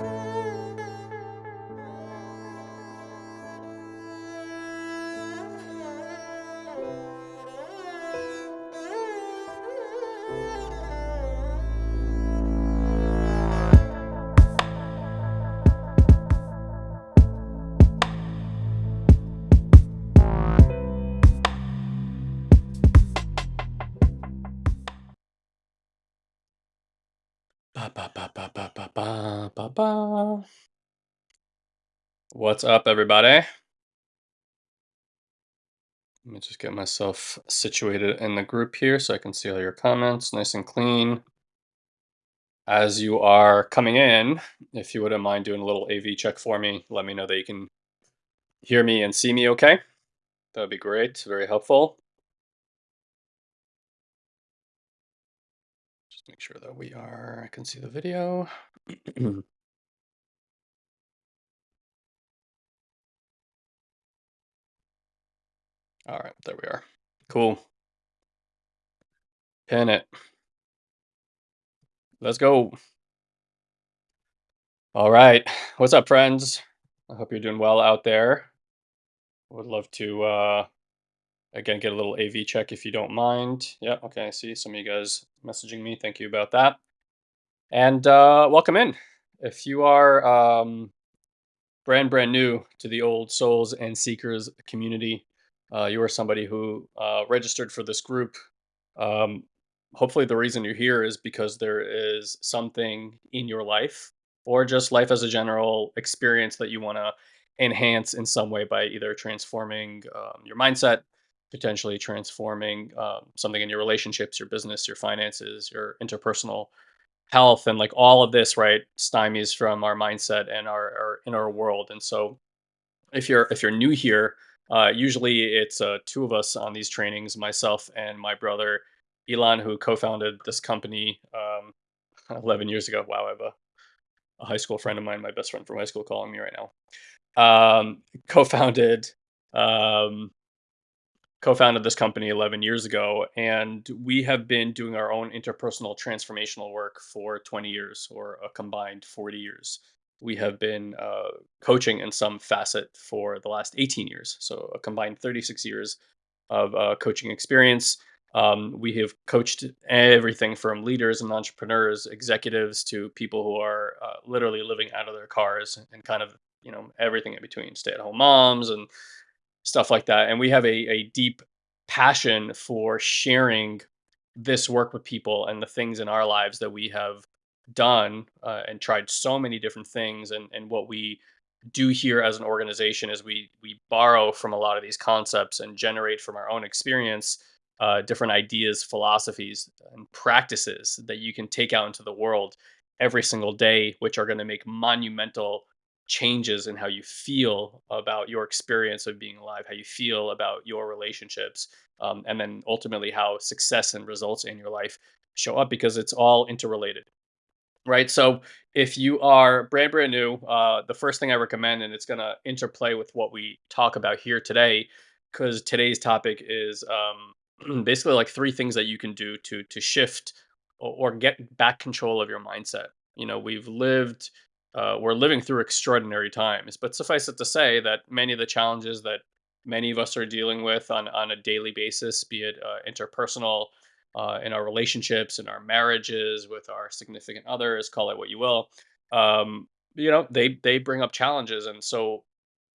Música What's up, everybody? Let me just get myself situated in the group here so I can see all your comments nice and clean. As you are coming in, if you wouldn't mind doing a little AV check for me, let me know that you can hear me and see me okay. That would be great, very helpful. Just make sure that we are, I can see the video. All right, there we are. Cool. Pin it. Let's go. All right. What's up, friends? I hope you're doing well out there. Would love to, uh, again, get a little AV check if you don't mind. Yeah, okay, I see some of you guys messaging me. Thank you about that. And uh, welcome in. If you are um, brand, brand new to the old Souls and Seekers community, uh, you are somebody who uh, registered for this group. Um, hopefully, the reason you're here is because there is something in your life or just life as a general experience that you want to enhance in some way by either transforming um, your mindset, potentially transforming um, something in your relationships, your business, your finances, your interpersonal health, and like all of this, right, stymies from our mindset and our, our inner world. And so, if you're if you're new here, uh, usually it's uh, two of us on these trainings, myself and my brother Elon, who co-founded this company um, 11 years ago. Wow, I have a, a high school friend of mine, my best friend from high school, calling me right now. Um, co-founded um, co-founded this company 11 years ago and we have been doing our own interpersonal transformational work for 20 years or a combined 40 years we have been uh, coaching in some facet for the last 18 years so a combined 36 years of uh, coaching experience um, we have coached everything from leaders and entrepreneurs executives to people who are uh, literally living out of their cars and kind of you know everything in between stay-at-home moms and stuff like that. And we have a, a deep passion for sharing this work with people and the things in our lives that we have done uh, and tried so many different things. And, and what we do here as an organization is we we borrow from a lot of these concepts and generate from our own experience uh, different ideas, philosophies, and practices that you can take out into the world every single day, which are going to make monumental changes in how you feel about your experience of being alive, how you feel about your relationships, um, and then ultimately how success and results in your life show up because it's all interrelated. Right. So if you are brand, brand new, uh, the first thing I recommend, and it's going to interplay with what we talk about here today, because today's topic is um, basically like three things that you can do to to shift or, or get back control of your mindset. You know, we've lived uh, we're living through extraordinary times. But suffice it to say that many of the challenges that many of us are dealing with on, on a daily basis, be it uh, interpersonal, uh, in our relationships, in our marriages, with our significant others, call it what you will, um, you know, they they bring up challenges, and so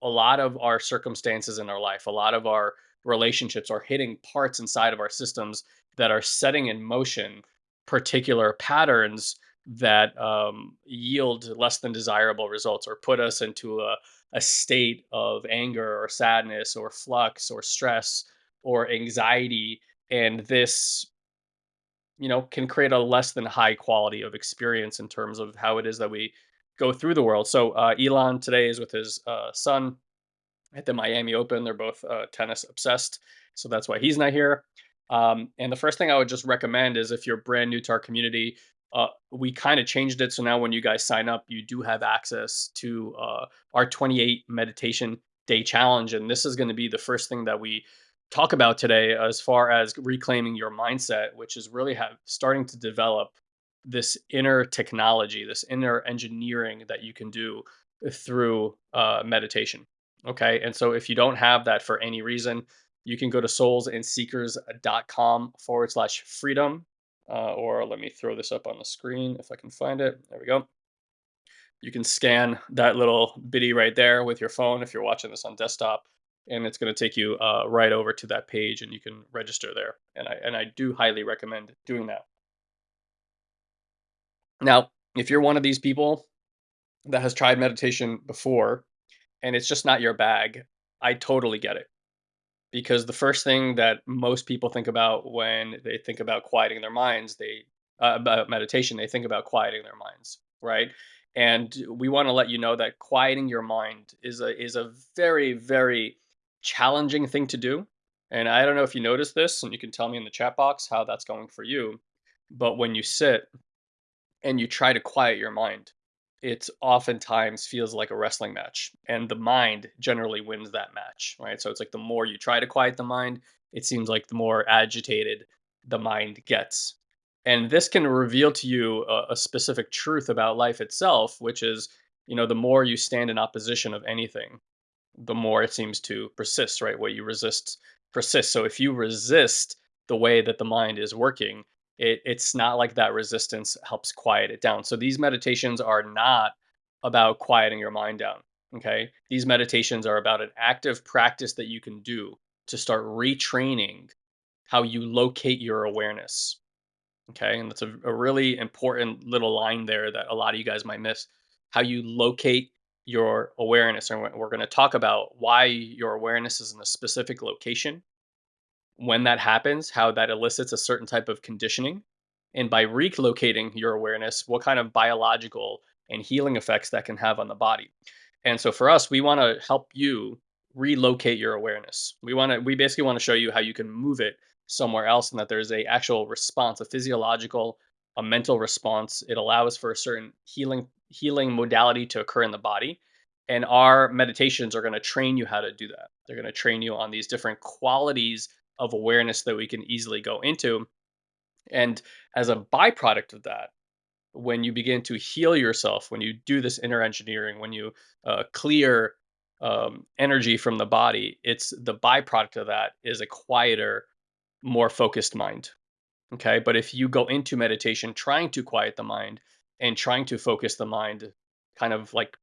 a lot of our circumstances in our life, a lot of our relationships are hitting parts inside of our systems that are setting in motion particular patterns that um, yield less than desirable results or put us into a, a state of anger or sadness or flux or stress or anxiety. And this you know can create a less than high quality of experience in terms of how it is that we go through the world. So uh, elon today is with his uh, son at the miami open. They're both uh, tennis obsessed so that's why he's not here. Um, and the first thing i would just recommend is if you're brand new to our community uh, we kind of changed it so now when you guys sign up you do have access to uh, our 28 meditation day challenge and this is going to be the first thing that we talk about today as far as reclaiming your mindset which is really have starting to develop this inner technology, this inner engineering that you can do through uh, meditation. Okay. And so if you don't have that for any reason, you can go to soulsandseekers.com forward slash freedom. Uh, or let me throw this up on the screen if I can find it. There we go. You can scan that little bitty right there with your phone if you're watching this on desktop, and it's going to take you uh, right over to that page, and you can register there. And I and I do highly recommend doing that. Now, if you're one of these people that has tried meditation before and it's just not your bag, I totally get it. Because the first thing that most people think about when they think about quieting their minds, they uh, about meditation, they think about quieting their minds, right? And we want to let you know that quieting your mind is a is a very very challenging thing to do. And I don't know if you noticed this, and you can tell me in the chat box how that's going for you. But when you sit and you try to quiet your mind, it oftentimes feels like a wrestling match and the mind generally wins that match right so it's like the more you try to quiet the mind it seems like the more agitated the mind gets and this can reveal to you a, a specific truth about life itself which is you know the more you stand in opposition of anything the more it seems to persist right what you resist persists so if you resist the way that the mind is working it, it's not like that resistance helps quiet it down. So these meditations are not about quieting your mind down. Okay. These meditations are about an active practice that you can do to start retraining how you locate your awareness. Okay. And that's a, a really important little line there that a lot of you guys might miss how you locate your awareness. And we're going to talk about why your awareness is in a specific location when that happens, how that elicits a certain type of conditioning. And by relocating your awareness, what kind of biological and healing effects that can have on the body. And so for us, we want to help you relocate your awareness. We want to we basically want to show you how you can move it somewhere else and that there's a actual response, a physiological, a mental response. It allows for a certain healing healing modality to occur in the body. And our meditations are going to train you how to do that. They're going to train you on these different qualities of awareness that we can easily go into. And as a byproduct of that, when you begin to heal yourself, when you do this inner engineering, when you uh, clear um, energy from the body, it's the byproduct of that is a quieter, more focused mind. Okay. But if you go into meditation trying to quiet the mind and trying to focus the mind, kind of like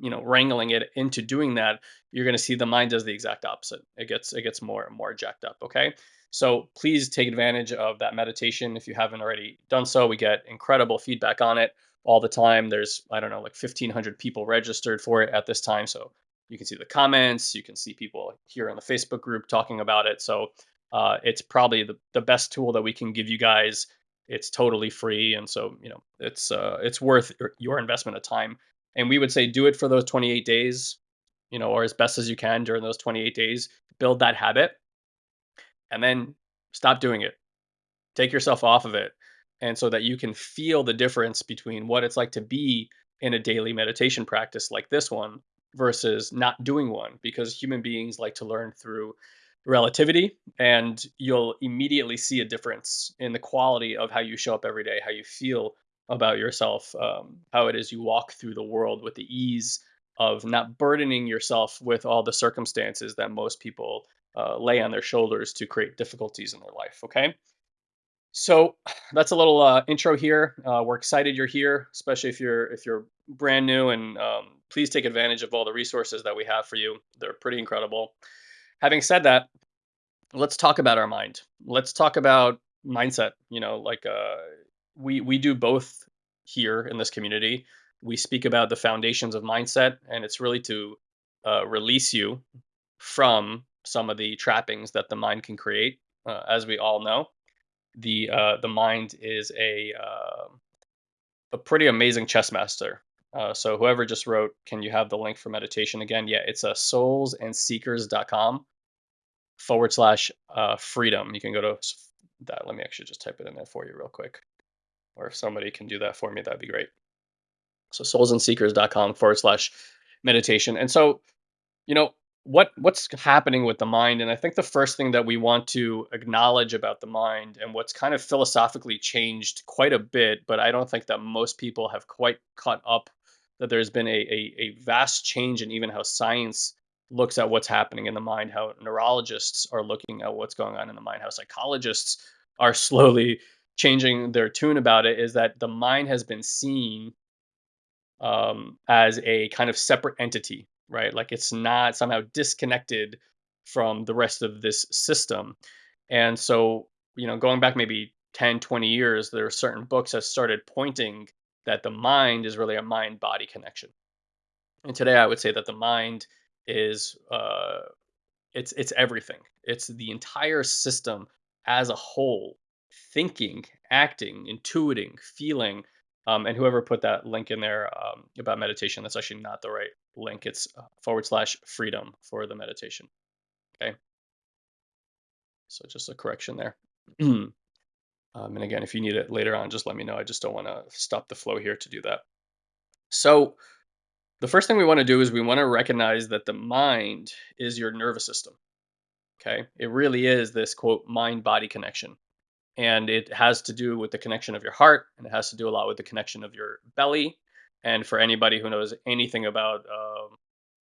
you know wrangling it into doing that you're going to see the mind does the exact opposite. It gets it gets more and more jacked up okay? So please take advantage of that meditation. If you haven't already done so we get incredible feedback on it all the time. There's i don't know like 1500 people registered for it at this time so you can see the comments you can see people here in the facebook group talking about it. So uh, it's probably the, the best tool that we can give you guys it's totally free and so you know it's uh, it's worth your investment of time and we would say do it for those 28 days, you know, or as best as you can during those 28 days, build that habit and then stop doing it. Take yourself off of it. And so that you can feel the difference between what it's like to be in a daily meditation practice like this one versus not doing one because human beings like to learn through relativity and you'll immediately see a difference in the quality of how you show up every day, how you feel about yourself, um, how it is you walk through the world with the ease of not burdening yourself with all the circumstances that most people uh, lay on their shoulders to create difficulties in their life. Okay. So that's a little uh, intro here. Uh, we're excited you're here, especially if you're if you're brand new, and um, please take advantage of all the resources that we have for you. They're pretty incredible. Having said that, let's talk about our mind. Let's talk about mindset. You know, like uh, we we do both here in this community. We speak about the foundations of mindset, and it's really to uh, release you from some of the trappings that the mind can create. Uh, as we all know, the uh, the mind is a uh, a pretty amazing chess master. Uh, so whoever just wrote, can you have the link for meditation again? Yeah, it's a soulsandseekers.com forward slash uh, freedom. You can go to that. Let me actually just type it in there for you real quick or if somebody can do that for me, that'd be great. So soulsandseekers.com forward slash meditation. And so, you know, what what's happening with the mind and i think the first thing that we want to acknowledge about the mind and what's kind of philosophically changed quite a bit but i don't think that most people have quite caught up that there's been a, a, a vast change in even how science looks at what's happening in the mind how neurologists are looking at what's going on in the mind how psychologists are slowly changing their tune about it is that the mind has been seen um, as a kind of separate entity, right? Like it's not somehow disconnected from the rest of this system. And so, you know, going back maybe 10, 20 years, there are certain books that started pointing that the mind is really a mind body connection. And today I would say that the mind is uh, it's it's everything. It's the entire system as a whole, thinking, acting, intuiting, feeling. Um, and whoever put that link in there um, about meditation, that's actually not the right link. It's uh, forward slash freedom for the meditation. Okay. So just a correction there. um, and again, if you need it later on, just let me know. I just don't want to stop the flow here to do that. So the first thing we want to do is we want to recognize that the mind is your nervous system. Okay. It really is this quote mind body connection. And it has to do with the connection of your heart and it has to do a lot with the connection of your belly. And for anybody who knows anything about, um,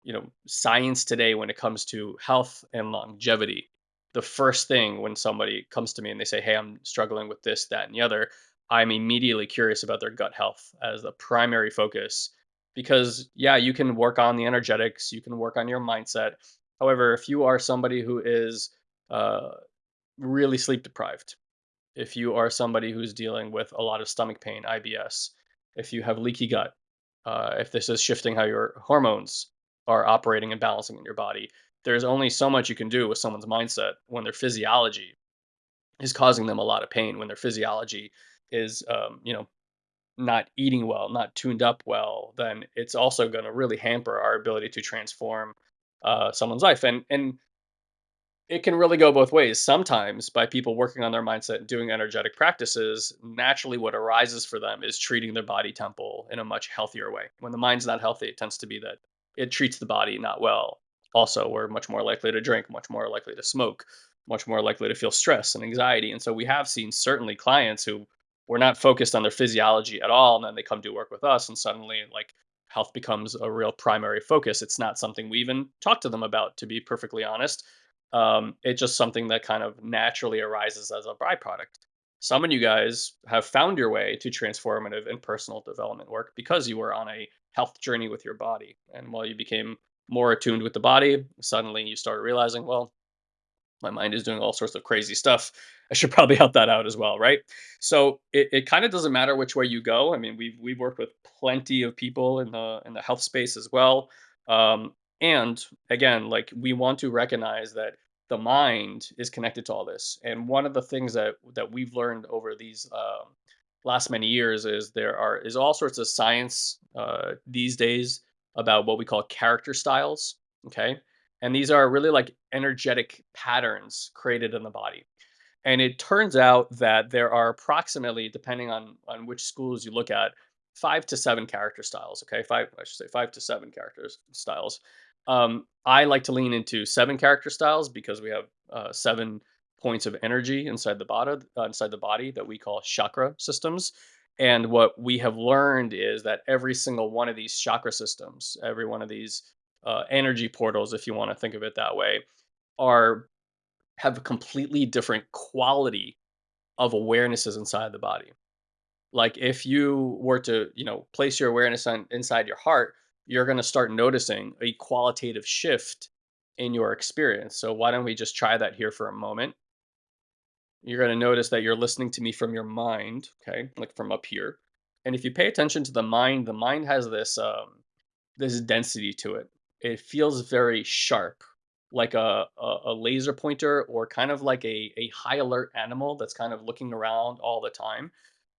you know, science today when it comes to health and longevity, the first thing when somebody comes to me and they say, Hey, I'm struggling with this, that, and the other, I'm immediately curious about their gut health as the primary focus. Because, yeah, you can work on the energetics, you can work on your mindset, However, if you are somebody who is uh, really sleep deprived, if you are somebody who's dealing with a lot of stomach pain, IBS, if you have leaky gut, uh, if this is shifting how your hormones are operating and balancing in your body, there's only so much you can do with someone's mindset when their physiology is causing them a lot of pain, when their physiology is, um, you know, not eating well, not tuned up well, then it's also going to really hamper our ability to transform uh, someone's life. And and it can really go both ways. Sometimes by people working on their mindset and doing energetic practices, naturally what arises for them is treating their body temple in a much healthier way. When the mind's not healthy, it tends to be that it treats the body not well. Also, we're much more likely to drink, much more likely to smoke, much more likely to feel stress and anxiety. And so we have seen certainly clients who were not focused on their physiology at all, and then they come do work with us, and suddenly like health becomes a real primary focus. It's not something we even talk to them about, to be perfectly honest. Um, it's just something that kind of naturally arises as a byproduct. Some of you guys have found your way to transformative and personal development work because you were on a health journey with your body. And while you became more attuned with the body, suddenly you start realizing, well, my mind is doing all sorts of crazy stuff. I should probably help that out as well, right? So it, it kind of doesn't matter which way you go. I mean, we've we've worked with plenty of people in the in the health space as well. Um, and again, like we want to recognize that the mind is connected to all this. And one of the things that that we've learned over these um, last many years is there are is all sorts of science uh, these days about what we call character styles. Okay, and these are really like energetic patterns created in the body. And it turns out that there are approximately, depending on, on which schools you look at, five to seven character styles. Okay, five, I should say five to seven character styles. Um, I like to lean into seven character styles because we have uh, seven points of energy inside the body, uh, inside the body that we call chakra systems. And what we have learned is that every single one of these chakra systems, every one of these uh, energy portals, if you want to think of it that way, are have a completely different quality of awarenesses inside the body. Like if you were to, you know, place your awareness on inside your heart, you're going to start noticing a qualitative shift in your experience. So why don't we just try that here for a moment? You're going to notice that you're listening to me from your mind, okay, like from up here. And if you pay attention to the mind, the mind has this um, this density to it it feels very sharp, like a, a, a laser pointer or kind of like a, a high alert animal that's kind of looking around all the time.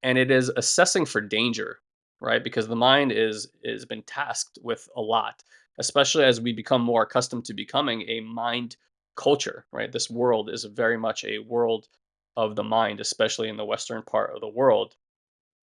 And it is assessing for danger, right? Because the mind is is been tasked with a lot, especially as we become more accustomed to becoming a mind culture, right? This world is very much a world of the mind, especially in the western part of the world,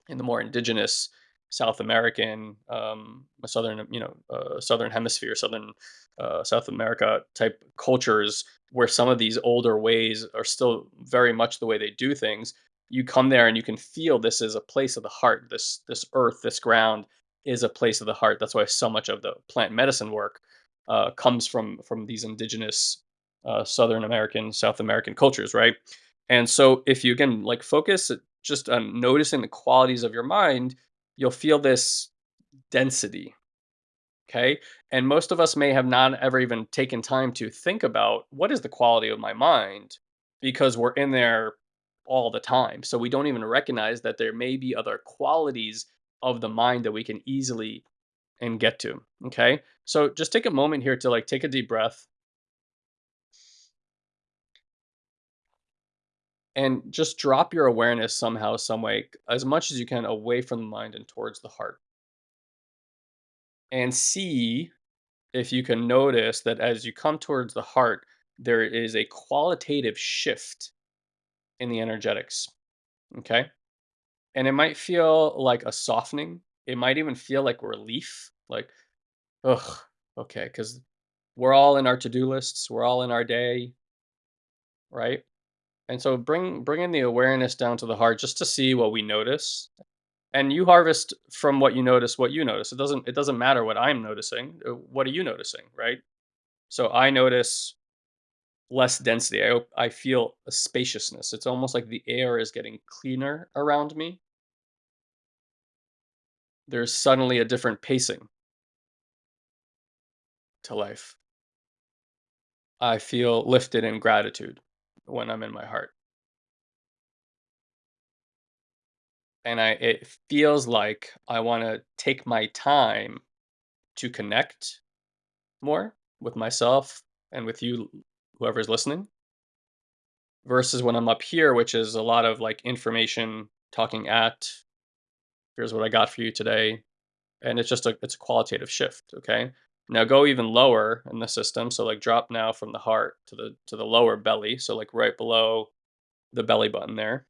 in the more indigenous South American, um, southern, you know, uh, southern hemisphere, southern uh, South America type cultures where some of these older ways are still very much the way they do things. You come there and you can feel this is a place of the heart. This this earth, this ground is a place of the heart. That's why so much of the plant medicine work uh, comes from from these indigenous uh, Southern American, South American cultures, right? And so if you again like focus uh, just on noticing the qualities of your mind, you'll feel this density Okay. And most of us may have not ever even taken time to think about what is the quality of my mind because we're in there all the time. So we don't even recognize that there may be other qualities of the mind that we can easily and get to. Okay. So just take a moment here to like take a deep breath and just drop your awareness somehow, some way, as much as you can away from the mind and towards the heart. And see if you can notice that as you come towards the heart, there is a qualitative shift in the energetics. Okay. And it might feel like a softening. It might even feel like relief. Like, ugh, okay. Cause we're all in our to-do lists. We're all in our day. Right. And so bring bring in the awareness down to the heart just to see what we notice. And you harvest from what you notice what you notice. It doesn't it doesn't matter what i'm noticing uh, what are you noticing right? So i notice less density. I i feel a spaciousness. It's almost like the air is getting cleaner around me. There's suddenly a different pacing to life. I feel lifted in gratitude when i'm in my heart and I it feels like I wanna take my time to connect more with myself and with you, whoever's listening, versus when I'm up here, which is a lot of like information talking at, here's what I got for you today. And it's just a it's a qualitative shift. Okay. Now go even lower in the system. So like drop now from the heart to the to the lower belly. So like right below the belly button there.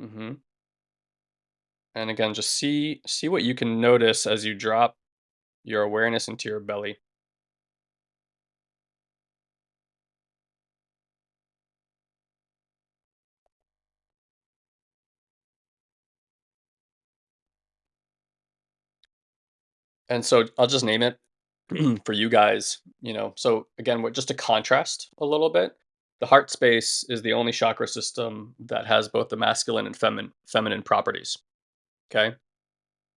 Mm-hmm. And again, just see see what you can notice as you drop your awareness into your belly. And so I'll just name it for you guys, you know. So again, what just to contrast a little bit, the heart space is the only chakra system that has both the masculine and feminine feminine properties. Okay.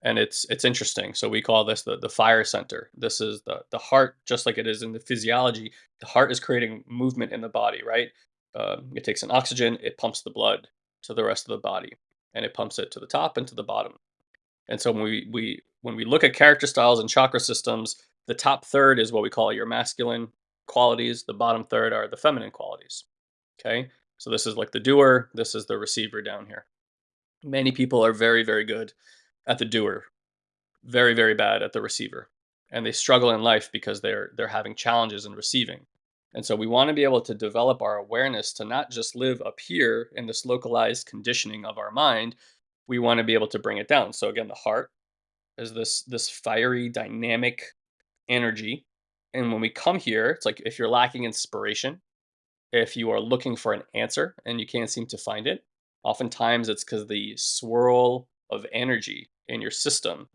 And it's it's interesting. So we call this the the fire center. This is the the heart, just like it is in the physiology. The heart is creating movement in the body, right? Uh, it takes in oxygen, it pumps the blood to the rest of the body, and it pumps it to the top and to the bottom. And so when we we when we look at character styles and chakra systems, the top third is what we call your masculine qualities. The bottom third are the feminine qualities. Okay. So this is like the doer. This is the receiver down here. Many people are very, very good at the doer, very, very bad at the receiver. And they struggle in life because they're they're having challenges in receiving. And so we want to be able to develop our awareness to not just live up here in this localized conditioning of our mind. We want to be able to bring it down. So again, the heart is this this fiery, dynamic energy. And when we come here, it's like if you're lacking inspiration, if you are looking for an answer and you can't seem to find it, oftentimes it's because the swirl of energy in your system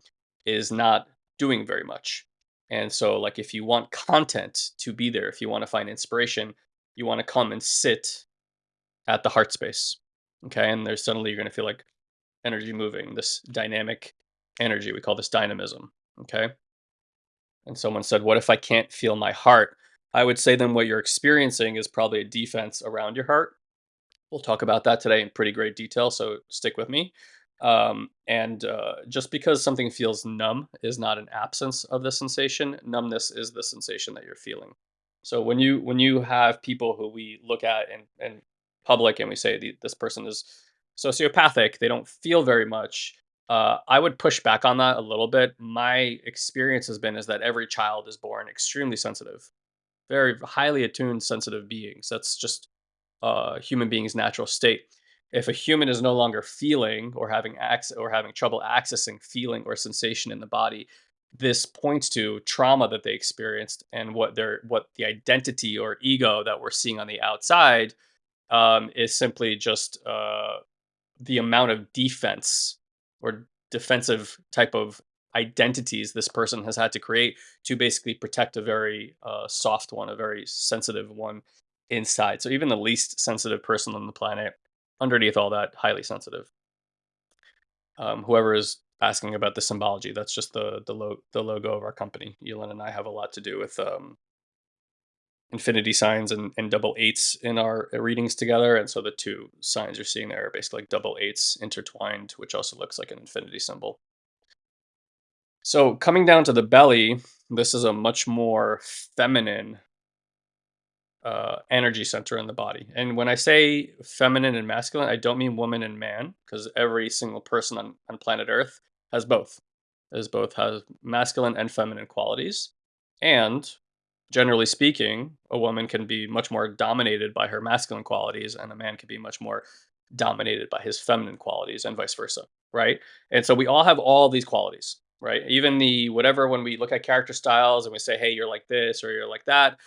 is not doing very much. And so, like, if you want content to be there, if you want to find inspiration, you want to come and sit at the heart space. Okay. And there's suddenly you're going to feel like energy moving, this dynamic energy. We call this dynamism. Okay. And someone said, What if I can't feel my heart? I would say then what you're experiencing is probably a defense around your heart. We'll talk about that today in pretty great detail, so stick with me. Um, and uh, just because something feels numb is not an absence of the sensation. Numbness is the sensation that you're feeling. So when you when you have people who we look at in, in public and we say "The- this person is sociopathic, they don't feel very much. Uh, I would push back on that a little bit. My experience has been is that every child is born extremely sensitive, very highly attuned, sensitive beings. That's just uh, human being's natural state. If a human is no longer feeling or having access or having trouble accessing feeling or sensation in the body, this points to trauma that they experienced and what their what the identity or ego that we're seeing on the outside um, is simply just uh, the amount of defense or defensive type of identities this person has had to create to basically protect a very uh, soft one, a very sensitive one inside. So even the least sensitive person on the planet, underneath all that, highly sensitive. Um, whoever is asking about the symbology, that's just the the, lo- the logo of our company. Elon and I have a lot to do with um, infinity signs and, and double eights in our readings together. And so the two signs you're seeing there are basically like double eights intertwined, which also looks like an infinity symbol. So coming down to the belly, this is a much more feminine uh, energy center in the body. And when I say feminine and masculine, I don't mean woman and man, because every single person on, on planet Earth has both. As both has masculine and feminine qualities. And generally speaking, a woman can be much more dominated by her masculine qualities, and a man can be much more dominated by his feminine qualities, and vice versa. Right. And so we all have all these qualities right? Even the whatever when we look at character styles and we say, "Hey, you're like this" or "You're like that,"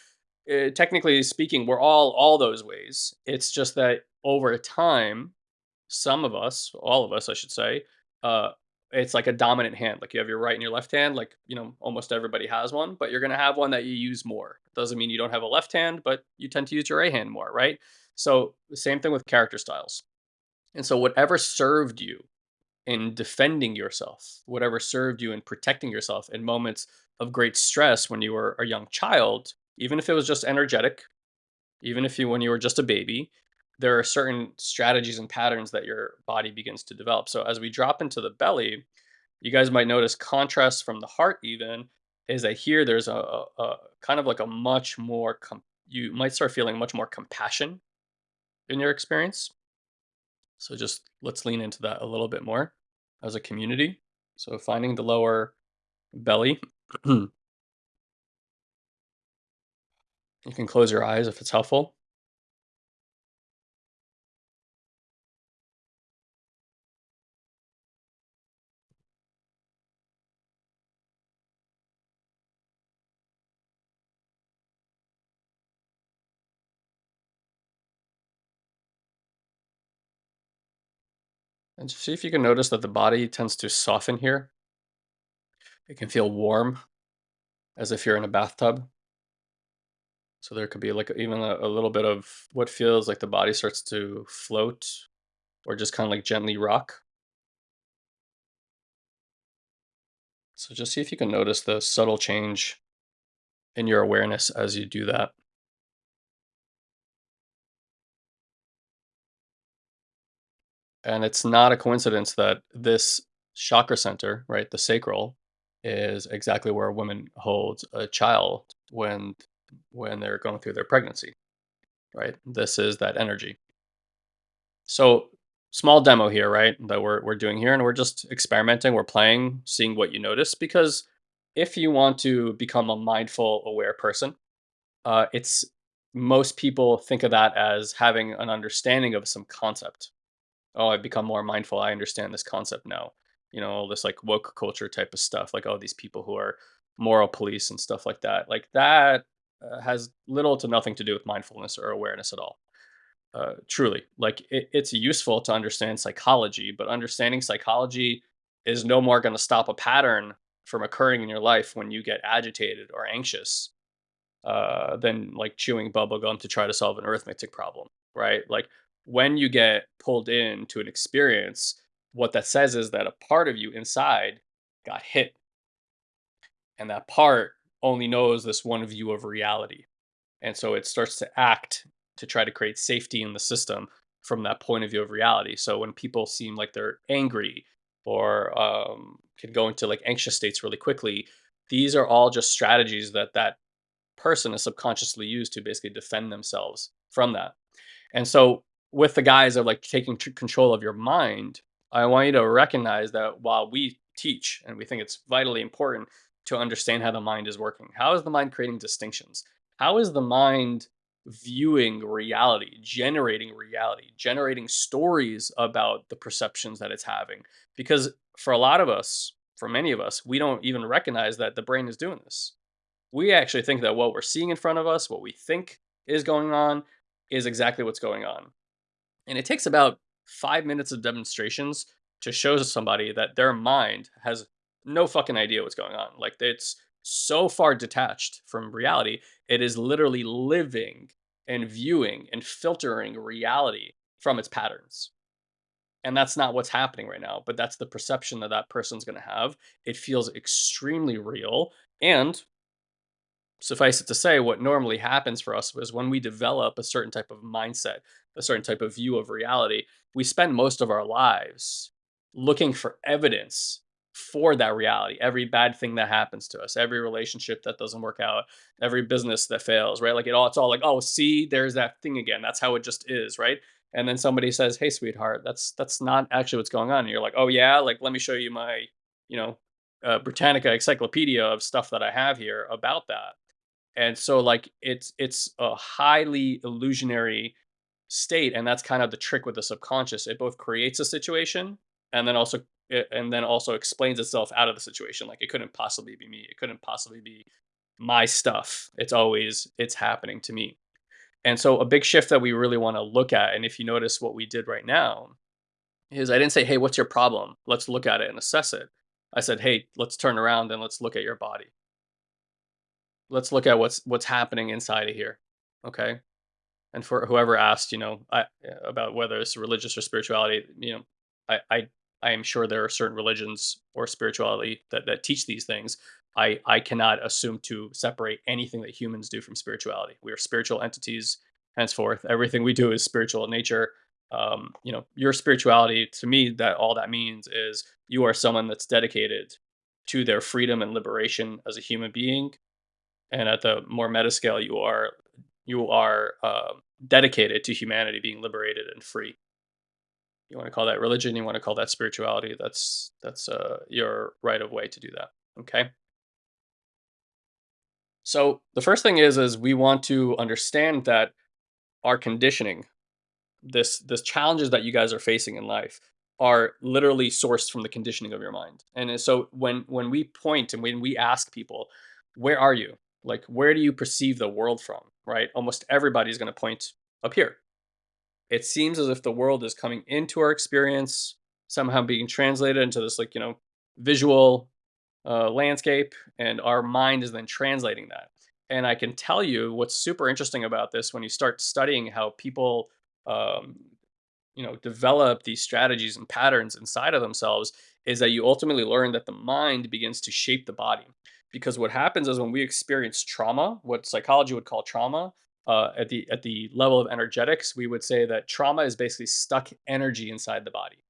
uh, technically speaking, we're all all those ways. It's just that over time, some of us, all of us, I should say, uh, it's like a dominant hand. Like you have your right and your left hand. Like you know, almost everybody has one, but you're gonna have one that you use more. Doesn't mean you don't have a left hand, but you tend to use your right hand more, right? So the same thing with character styles. And so whatever served you in defending yourself, whatever served you in protecting yourself in moments of great stress when you were a young child, even if it was just energetic, even if you when you were just a baby, there are certain strategies and patterns that your body begins to develop. So as we drop into the belly, you guys might notice contrast from the heart even is that here there's a, a, a kind of like a much more you might start feeling much more compassion in your experience so just let's lean into that a little bit more as a community. So finding the lower belly. you can close your eyes if it's helpful. And just see if you can notice that the body tends to soften here. It can feel warm as if you're in a bathtub. So there could be like even a, a little bit of what feels like the body starts to float or just kind of like gently rock. So just see if you can notice the subtle change in your awareness as you do that. And it's not a coincidence that this chakra center, right, the sacral, is exactly where a woman holds a child when when they're going through their pregnancy, right? This is that energy. So small demo here, right? That we're we're doing here, and we're just experimenting. We're playing, seeing what you notice. Because if you want to become a mindful, aware person, uh, it's most people think of that as having an understanding of some concept, oh, I've become more mindful. I understand this concept now. You know, all this like woke culture type of stuff, like all these people who are moral police and stuff like that. Like that uh, has little to nothing to do with mindfulness or awareness at all. Uh, truly, like it, it's useful to understand psychology, but understanding psychology is no more going to stop a pattern from occurring in your life when you get agitated or anxious uh, than like chewing bubblegum to try to solve an arithmetic problem, right? Like when you get pulled into an experience, what that says is that a part of you inside got hit. And that part only knows this one view of reality. And so it starts to act to try to create safety in the system from that point of view of reality. So when people seem like they're angry or um, can go into like anxious states really quickly, these are all just strategies that that person is subconsciously used to basically defend themselves from that. And so with the guise of like taking control of your mind, I want you to recognize that while we teach and we think it's vitally important to understand how the mind is working, how is the mind creating distinctions? How is the mind viewing reality, generating reality, generating stories about the perceptions that it's having? Because for a lot of us, for many of us, we don't even recognize that the brain is doing this. We actually think that what we're seeing in front of us, what we think is going on, is exactly what's going on. And it takes about five minutes of demonstrations to show somebody that their mind has no fucking idea what's going on. Like it's so far detached from reality, it is literally living and viewing and filtering reality from its patterns. And that's not what's happening right now, but that's the perception that that person's going to have. It feels extremely real. And suffice it to say, what normally happens for us is when we develop a certain type of mindset, a certain type of view of reality, we spend most of our lives looking for evidence for that reality. Every bad thing that happens to us, every relationship that doesn't work out, every business that fails, right? Like it all, it's all like, oh, see, there's that thing again. That's how it just is, right? And then somebody says, "Hey, sweetheart, that's that's not actually what's going on." And you're like, "Oh yeah, like let me show you my, you know, uh, Britannica encyclopedia of stuff that I have here about that." And so like it's it's a highly illusionary state, and that's kind of the trick with the subconscious. It both creates a situation and then also it, and then also explains itself out of the situation. Like it couldn't possibly be me. It couldn't possibly be my stuff. It's always it's happening to me. And so a big shift that we really want to look at, and if you notice what we did right now, is I didn't say, hey, what's your problem? Let's look at it and assess it. I said, hey, let's turn around and let's look at your body. Let's look at what's what's happening inside of here. Okay. And for whoever asked, you know, I, about whether it's religious or spirituality, you know, I, I I am sure there are certain religions or spirituality that, that teach these things. I, I cannot assume to separate anything that humans do from spirituality. We are spiritual entities henceforth. Everything we do is spiritual in nature. Um, you know, your spirituality to me, that all that means is you are someone that's dedicated to their freedom and liberation as a human being. And at the more meta scale, you are you are uh, dedicated to humanity being liberated and free you want to call that religion, you want to call that spirituality, that's that's uh, your right of way to do that. Okay. So the first thing is is we want to understand that our conditioning, this this challenges that you guys are facing in life, are literally sourced from the conditioning of your mind. And so when when we point and when we ask people, where are you? Like where do you perceive the world from? Right? Almost everybody's going to point up here it seems as if the world is coming into our experience, somehow being translated into this like, you know, visual uh, landscape, and our mind is then translating that. And I can tell you what's super interesting about this when you start studying how people, um, you know, develop these strategies and patterns inside of themselves is that you ultimately learn that the mind begins to shape the body. Because what happens is when we experience trauma, what psychology would call trauma, uh, at the at the level of energetics, we would say that trauma is basically stuck energy inside the body.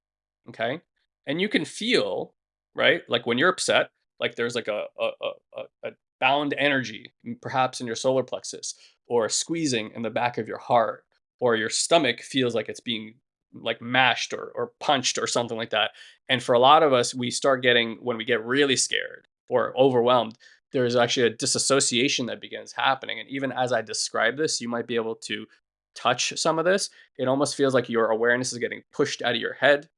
Okay, and you can feel right, like when you're upset, like there's like a a, a, a bound energy, perhaps in your solar plexus, or squeezing in the back of your heart, or your stomach feels like it's being like mashed or or punched or something like that. And for a lot of us, we start getting when we get really scared or overwhelmed, there's actually a disassociation that begins happening. And even as I describe this, you might be able to touch some of this. It almost feels like your awareness is getting pushed out of your head.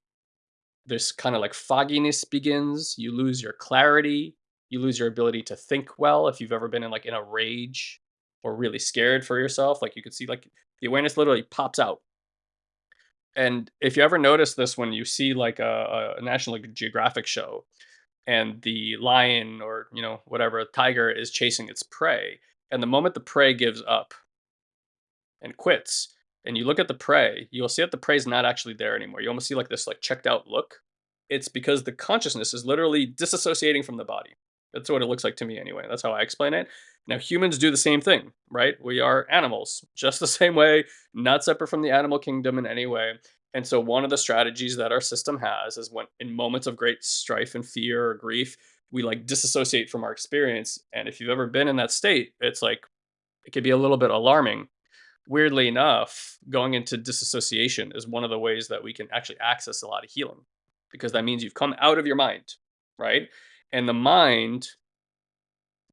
This kind of like fogginess begins. You lose your clarity. You lose your ability to think well. If you've ever been in like in a rage or really scared for yourself, like you could see like the awareness literally pops out. And if you ever notice this when you see like a, a National Geographic show, and the lion or you know whatever tiger is chasing its prey and the moment the prey gives up and quits and you look at the prey you'll see that the prey is not actually there anymore. You almost see like this like checked out look. It's because the consciousness is literally disassociating from the body. That's what it looks like to me anyway. That's how i explain it. Now humans do the same thing right? We are animals just the same way not separate from the animal kingdom in any way and so one of the strategies that our system has is when in moments of great strife and fear or grief, we like disassociate from our experience. And if you've ever been in that state, it's like it could be a little bit alarming. Weirdly enough, going into disassociation is one of the ways that we can actually access a lot of healing because that means you've come out of your mind, right? And the mind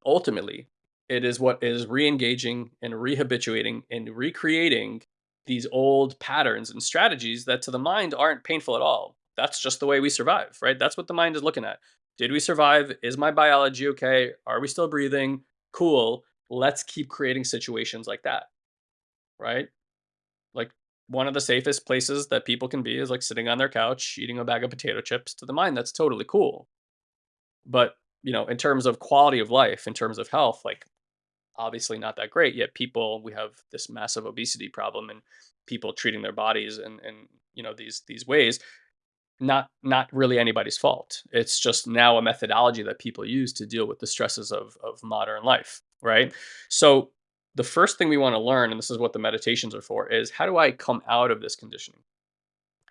ultimately it is what is re-engaging and rehabituating and recreating these old patterns and strategies that to the mind aren't painful at all. That's just the way we survive, right? That's what the mind is looking at. Did we survive? Is my biology okay? Are we still breathing? Cool. Let's keep creating situations like that. Right? Like one of the safest places that people can be is like sitting on their couch eating a bag of potato chips to the mind. That's totally cool. But, you know, in terms of quality of life, in terms of health, like obviously not that great. Yet people, we have this massive obesity problem and people treating their bodies and and you know these these ways not not really anybody's fault. It's just now a methodology that people use to deal with the stresses of of modern life, right? So the first thing we want to learn, and this is what the meditations are for, is how do I come out of this conditioning?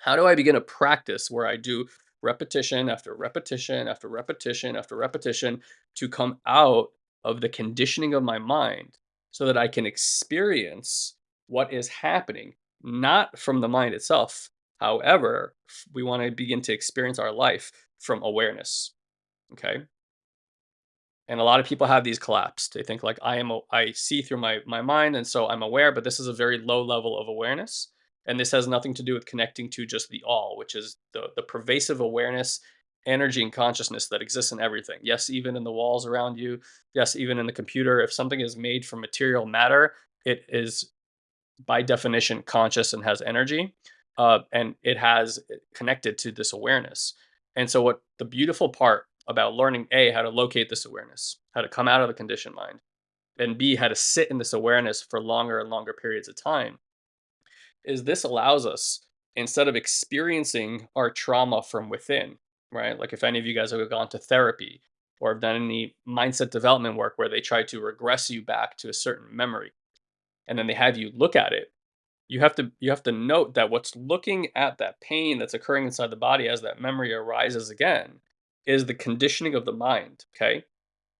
How do I begin a practice where I do repetition after repetition after repetition after repetition to come out of the conditioning of my mind so that I can experience what is happening, not from the mind itself. However, we want to begin to experience our life from awareness. Okay. And a lot of people have these collapsed. They think like I am, I see through my my mind, and so I'm aware. But this is a very low level of awareness, and this has nothing to do with connecting to just the all, which is the the pervasive awareness energy and consciousness that exists in everything. Yes, even in the walls around you. Yes, even in the computer. If something is made from material matter, it is by definition conscious and has energy. Uh, and it has eh, connected to this awareness. And so, what the beautiful part about learning A, how to locate this awareness, how to come out of the conditioned mind, and B, how to sit in this awareness for longer and longer periods of time, is this allows us, instead of experiencing our trauma from within, right? Like if any of you guys have gone to therapy or have done any mindset development work where they try to regress you back to a certain memory and then they have you look at it you have to you have to note that what's looking at that pain that's occurring inside the body as that memory arises again is the conditioning of the mind okay?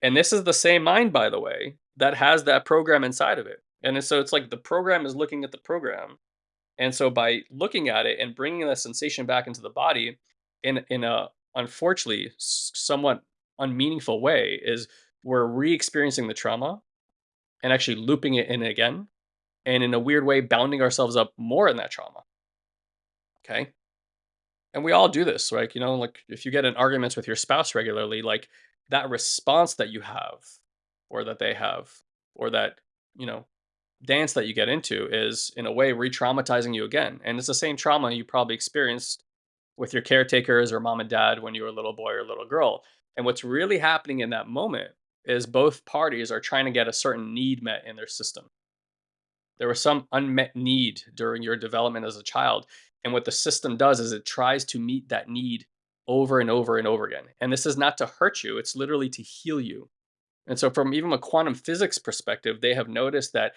And this is the same mind by the way that has that program inside of it. And so it's like the program is looking at the program. And so by looking at it and bringing that sensation back into the body in in a unfortunately somewhat unmeaningful way is we're re-experiencing the trauma and actually looping it in again and in a weird way bounding ourselves up more in that trauma. Okay? And we all do this right you know like if you get in arguments with your spouse regularly like that response that you have or that they have or that you know dance that you get into is in a way re-traumatizing you again. And it's the same trauma you probably experienced with your caretakers or mom and dad when you were a little boy or little girl. And what's really happening in that moment is both parties are trying to get a certain need met in their system. There was some unmet need during your development as a child. And what the system does is it tries to meet that need over and over and over again. And this is not to hurt you, it's literally to heal you. And so, from even a quantum physics perspective, they have noticed that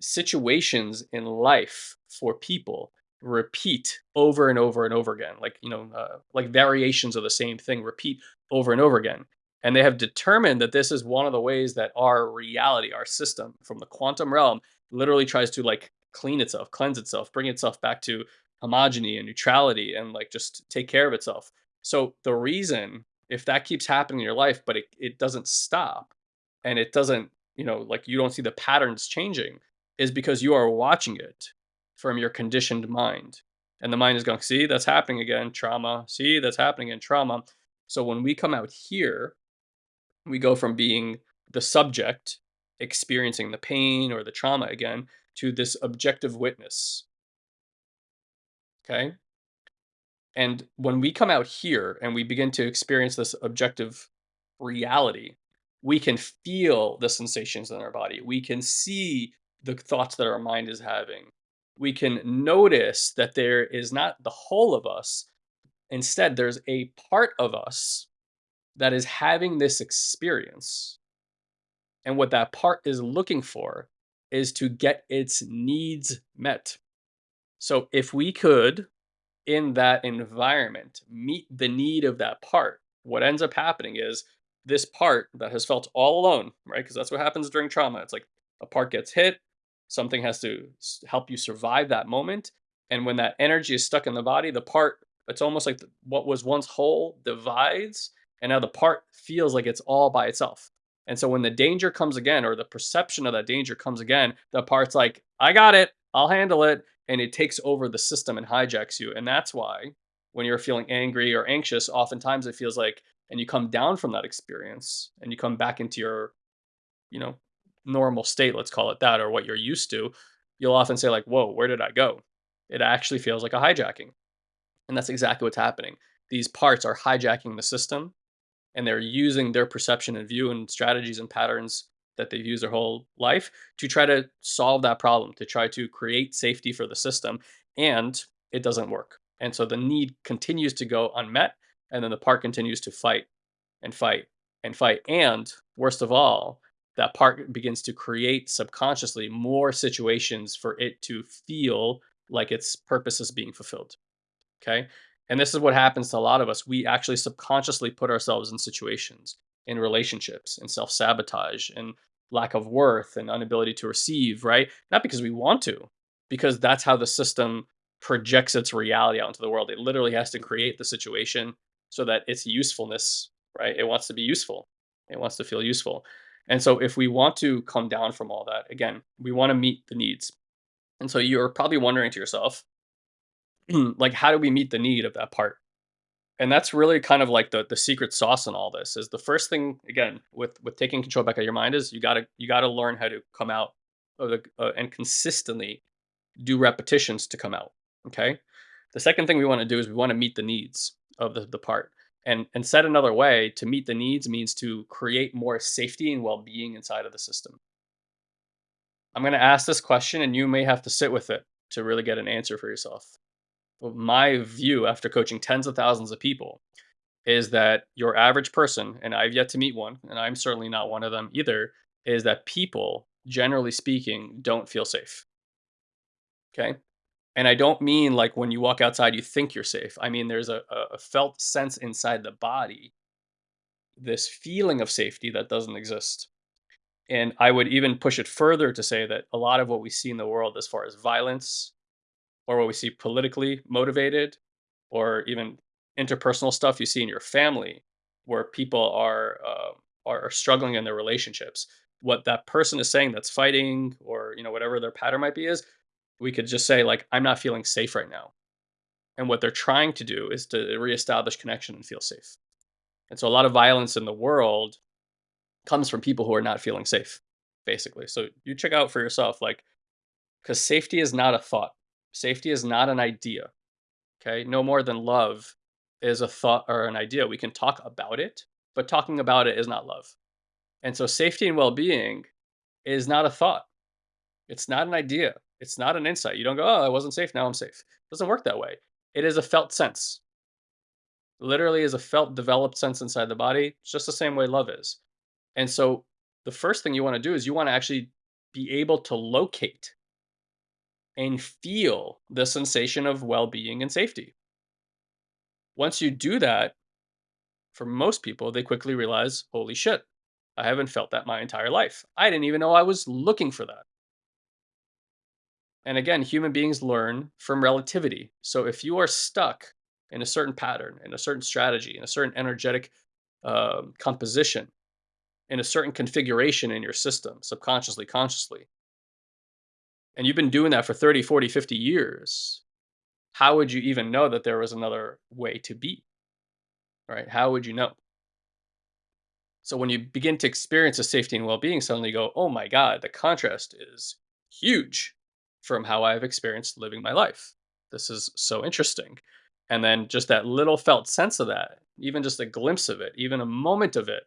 situations in life for people repeat over and over and over again like you know uh, like variations of the same thing repeat over and over again. And they have determined that this is one of the ways that our reality our system from the quantum realm literally tries to like clean itself cleanse itself bring itself back to homogeny and neutrality and like just take care of itself. So the reason if that keeps happening in your life but it, it doesn't stop and it doesn't you know like you don't see the patterns changing is because you are watching it from your conditioned mind. And the mind is going, see, that's happening again, trauma. See, that's happening in trauma. So when we come out here, we go from being the subject experiencing the pain or the trauma again to this objective witness. Okay. And when we come out here and we begin to experience this objective reality, we can feel the sensations in our body. We can see the thoughts that our mind is having we can notice that there is not the whole of us. Instead, there's a part of us that is having this experience. And what that part is looking for is to get its needs met. So if we could, in that environment, meet the need of that part, what ends up happening is this part that has felt all alone, right? Because that's what happens during trauma. It's like a part gets hit, Something has to help you survive that moment. And when that energy is stuck in the body, the part, it's almost like what was once whole divides. And now the part feels like it's all by itself. And so when the danger comes again, or the perception of that danger comes again, the part's like, I got it, I'll handle it. And it takes over the system and hijacks you. And that's why when you're feeling angry or anxious, oftentimes it feels like and you come down from that experience and you come back into your, you know, normal state, let's call it that, or what you're used to, you'll often say like, "Whoa, where did I go?" It actually feels like a hijacking. And that's exactly what's happening. These parts are hijacking the system and they're using their perception and view and strategies and patterns that they've used their whole life to try to solve that problem, to try to create safety for the system. And it doesn't work. And so the need continues to go unmet. And then the part continues to fight and fight and fight. And worst of all, that part begins to create subconsciously more situations for it to feel like its purpose is being fulfilled. Okay. And this is what happens to a lot of us. We actually subconsciously put ourselves in situations, in relationships, in self sabotage, and lack of worth and inability to receive, right? Not because we want to, because that's how the system projects its reality out into the world. It literally has to create the situation so that its usefulness, right? It wants to be useful. It wants to feel useful. And so if we want to come down from all that, again, we want to meet the needs. And so you're probably wondering to yourself, like, how do we meet the need of that part? And that's really kind of like the the secret sauce in all this is the first thing again with with taking control back of your mind is you gotta you gotta learn how to come out of the uh, and consistently do repetitions to come out. Okay. The second thing we want to do is we want to meet the needs of the, the part. And and said another way, to meet the needs means to create more safety and well-being inside of the system. I'm going to ask this question and you may have to sit with it to really get an answer for yourself. My view after coaching tens of thousands of people is that your average person, and I've yet to meet one, and I'm certainly not one of them either, is that people, generally speaking, don't feel safe. Okay. And I don't mean like when you walk outside, you think you're safe. I mean, there's a, a felt sense inside the body, this feeling of safety that doesn't exist. And I would even push it further to say that a lot of what we see in the world, as far as violence, or what we see politically motivated, or even interpersonal stuff you see in your family, where people are uh, are struggling in their relationships, what that person is saying that's fighting, or you know whatever their pattern might be, is we could just say like, "I'm not feeling safe right now." And what they're trying to do is to reestablish connection and feel safe. And so a lot of violence in the world comes from people who are not feeling safe, basically. So you check out for yourself, like, because safety is not a thought. Safety is not an idea. Okay. No more than love is a thought or an idea. We can talk about it, but talking about it is not love. And so safety and well being is not a thought. It's not an idea. It's not an insight. You don't go, oh, I wasn't safe. Now I'm safe. It doesn't work that way. It is a felt sense. Literally is a felt developed sense inside the body. It's just the same way love is. And so the first thing you want to do is you want to actually be able to locate and feel the sensation of well-being and safety. Once you do that, for most people, they quickly realize, holy shit, I haven't felt that my entire life. I didn't even know I was looking for that. And again, human beings learn from relativity. So if you are stuck in a certain pattern, in a certain strategy, in a certain energetic uh, composition, in a certain configuration in your system, subconsciously, consciously, and you've been doing that for 30, 40, 50 years, how would you even know that there was another way to be? Right? How would you know? So when you begin to experience a safety and well-being, suddenly you go, oh my God, the contrast is huge from how I've experienced living my life. This is so interesting. And then just that little felt sense of that, even just a glimpse of it, even a moment of it,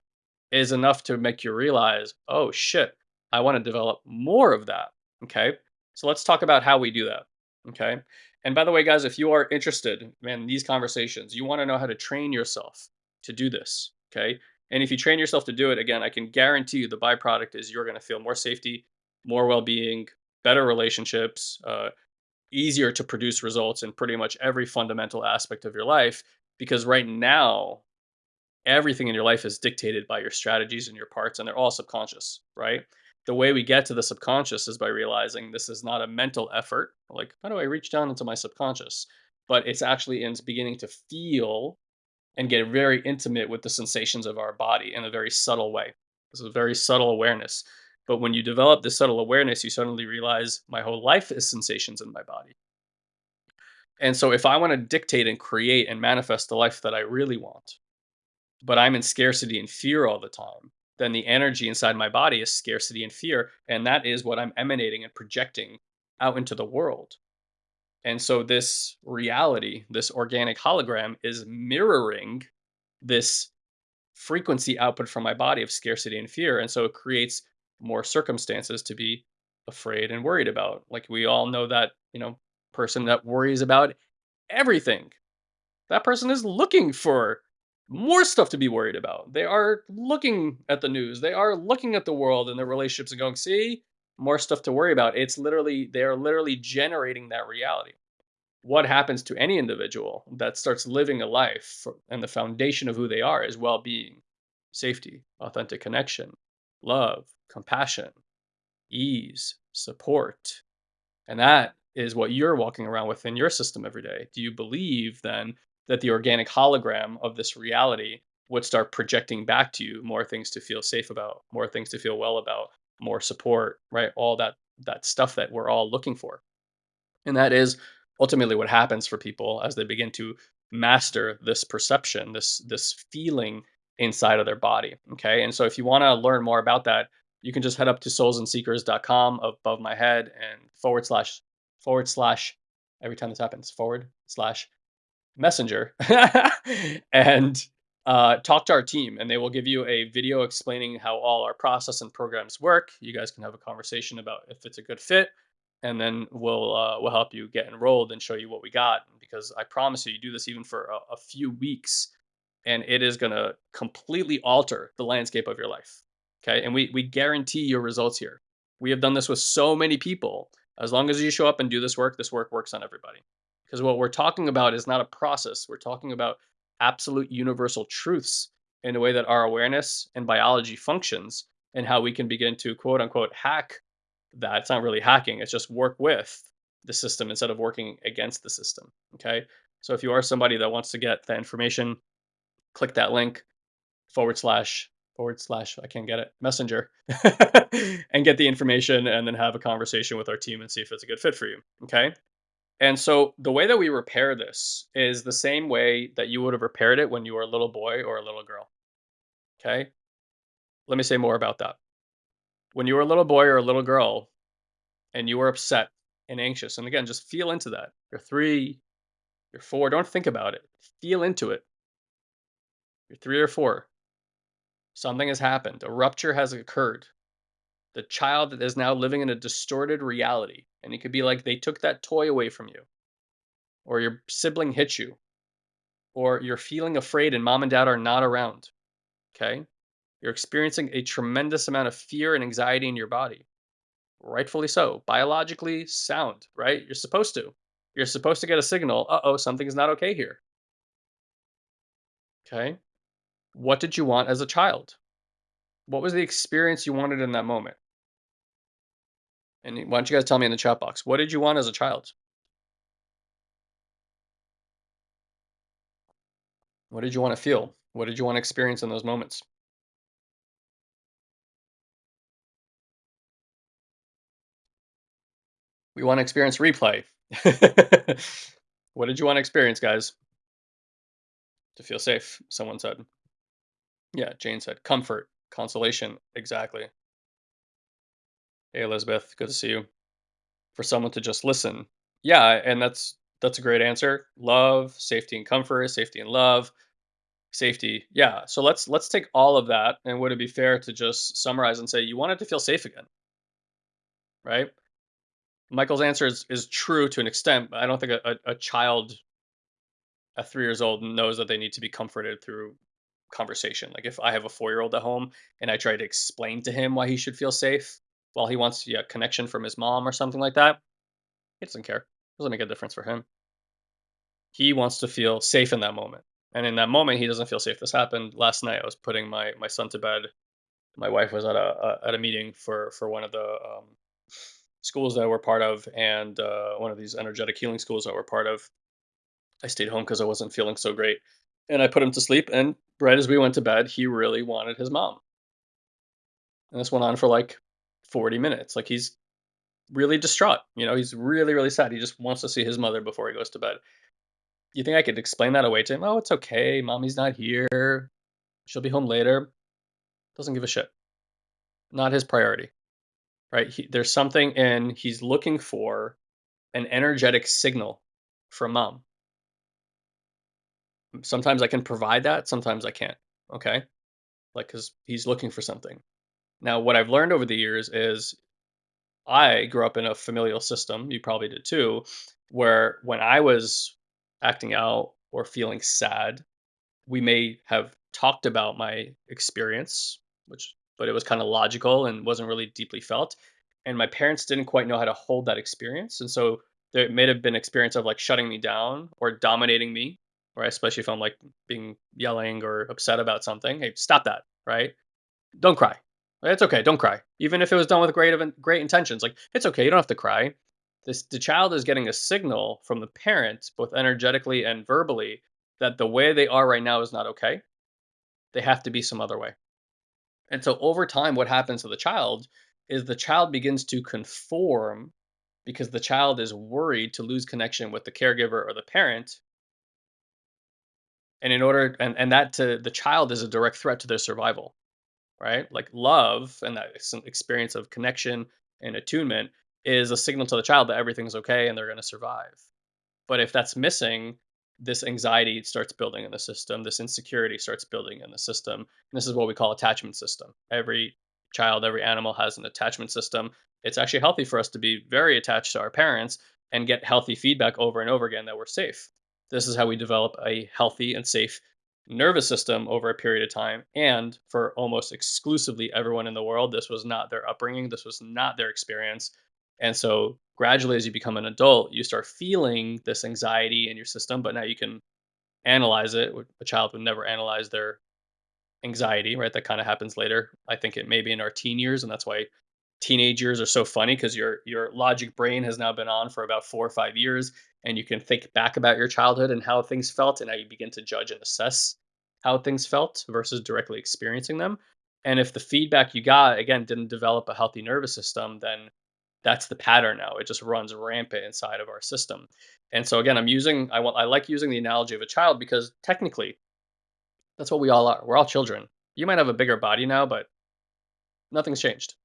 is enough to make you realize, oh shit, I want to develop more of that. Okay. So let's talk about how we do that. Okay. And by the way, guys, if you are interested in these conversations, you want to know how to train yourself to do this. Okay. And if you train yourself to do it, again, I can guarantee you the byproduct is you're going to feel more safety, more well being, better relationships, uh, easier to produce results in pretty much every fundamental aspect of your life. Because right now, everything in your life is dictated by your strategies and your parts, and they're all subconscious, right? The way we get to the subconscious is by realizing this is not a mental effort. Like, how do I reach down into my subconscious? But it's actually in beginning to feel and get very intimate with the sensations of our body in a very subtle way. This is a very subtle awareness. But when you develop this subtle awareness, you suddenly realize my whole life is sensations in my body. And so if I want to dictate and create and manifest the life that I really want, but I'm in scarcity and fear all the time, then the energy inside my body is scarcity and fear. And that is what I'm emanating and projecting out into the world. And so this reality, this organic hologram is mirroring this frequency output from my body of scarcity and fear. And so it creates more circumstances to be afraid and worried about. Like we all know that, you know, person that worries about everything. That person is looking for more stuff to be worried about. They are looking at the news. They are looking at the world and their relationships and going, see, more stuff to worry about. It's literally, they are literally generating that reality. What happens to any individual that starts living a life and the foundation of who they are is well being, safety, authentic connection, love, compassion, ease, support. And that is what you're walking around with in your system every day. Do you believe then that the organic hologram of this reality would start projecting back to you more things to feel safe about, more things to feel well about, more support, right? All that that stuff that we're all looking for. And that is ultimately what happens for people as they begin to master this perception, this this feeling inside of their body. Okay. And so if you want to learn more about that, you can just head up to soulsandseekers.com above my head and forward slash forward slash every time this happens, forward slash messenger and uh, talk to our team and they will give you a video explaining how all our process and programs work. You guys can have a conversation about if it's a good fit and then we'll uh, we'll help you get enrolled and show you what we got because I promise you you do this even for a, a few weeks and it is going to completely alter the landscape of your life. Okay? And we we guarantee your results here. We have done this with so many people. As long as you show up and do this work, this work works on everybody. Because what we're talking about is not a process. We're talking about absolute universal truths in a way that our awareness and biology functions and how we can begin to quote unquote hack that. It's not really hacking, it's just work with the system instead of working against the system. Okay. So if you are somebody that wants to get that information, click that link forward slash forward slash I can't get it messenger and get the information and then have a conversation with our team and see if it's a good fit for you. Okay. And so the way that we repair this is the same way that you would have repaired it when you were a little boy or a little girl. Okay. Let me say more about that. When you were a little boy or a little girl and you were upset and anxious, and again, just feel into that. You're three, you're four, don't think about it. Feel into it. You're three or four. Something has happened. A rupture has occurred. The child is now living in a distorted reality. And it could be like they took that toy away from you, or your sibling hit you, or you're feeling afraid and mom and dad are not around. Okay. You're experiencing a tremendous amount of fear and anxiety in your body. Rightfully so. Biologically sound, right? You're supposed to. You're supposed to get a signal uh oh, something's not okay here. Okay. What did you want as a child? What was the experience you wanted in that moment? And why don't you guys tell me in the chat box, what did you want as a child? What did you want to feel? What did you want to experience in those moments? We want to experience replay. what did you want to experience, guys? To feel safe, someone said. Yeah, Jane said comfort, consolation. Exactly. Hey, Elizabeth, good to see you. For someone to just listen. Yeah, and that's that's a great answer. Love, safety and comfort, safety and love, safety. Yeah. So let's let's take all of that and would it be fair to just summarize and say you wanted to feel safe again? Right? Michael's answer is, is true to an extent, but I don't think a, a, a child at three years old knows that they need to be comforted through conversation. Like if I have a four year old at home and I try to explain to him why he should feel safe while he wants yeah, connection from his mom or something like that, he doesn't care. It doesn't make a difference for him. He wants to feel safe in that moment. And in that moment, he doesn't feel safe. This happened last night. I was putting my, my son to bed. My wife was at a, a at a meeting for for one of the um, schools that we're part of and uh, one of these energetic healing schools that we're part of. I stayed home because I wasn't feeling so great. And I put him to sleep. And right as we went to bed, he really wanted his mom. And this went on for like 40 minutes. Like he's really distraught. You know, he's really, really sad. He just wants to see his mother before he goes to bed. You think I could explain that away to him? Oh, it's okay. Mommy's not here. She'll be home later. Doesn't give a shit. Not his priority, right? He, there's something in he's looking for an energetic signal from mom. Sometimes I can provide that, sometimes I can't. Okay? Like cuz he's looking for something. Now, what I've learned over the years is I grew up in a familial system, you probably did too, where when I was acting out or feeling sad, we may have talked about my experience, which but it was kind of logical and wasn't really deeply felt. And my parents didn't quite know how to hold that experience. And so there may have been experience of like shutting me down or dominating me, right? Especially if I'm like being yelling or upset about something. Hey, stop that, right? Don't cry. It's okay. Don't cry. Even if it was done with great great intentions, like it's okay. You don't have to cry. This the child is getting a signal from the parent, both energetically and verbally, that the way they are right now is not okay. They have to be some other way. And so over time, what happens to the child is the child begins to conform because the child is worried to lose connection with the caregiver or the parent. And in order, and, and that to the child is a direct threat to their survival, right? Like love and that experience of connection and attunement is a signal to the child that everything's okay and they're going to survive. But if that's missing, this anxiety starts building in the system, this insecurity starts building in the system. And this is what we call attachment system. Every child, every animal has an attachment system. It's actually healthy for us to be very attached to our parents and get healthy feedback over and over again that we're safe. This is how we develop a healthy and safe nervous system over a period of time. And for almost exclusively everyone in the world, this was not their upbringing, this was not their experience. And so gradually as you become an adult, you start feeling this anxiety in your system, but now you can analyze it. A child would never analyze their anxiety, right? That kind of happens later. I think it may be in our teen years, and that's why teenage years are so funny because your your logic brain has now been on for about four or five years, and you can think back about your childhood and how things felt, and how you begin to judge and assess how things felt versus directly experiencing them. And if the feedback you got again didn't develop a healthy nervous system, then that's the pattern now. It just runs rampant inside of our system. And so again, I'm using I want I like using the analogy of a child because technically that's what we all are. We're all children. You might have a bigger body now, but nothing's changed.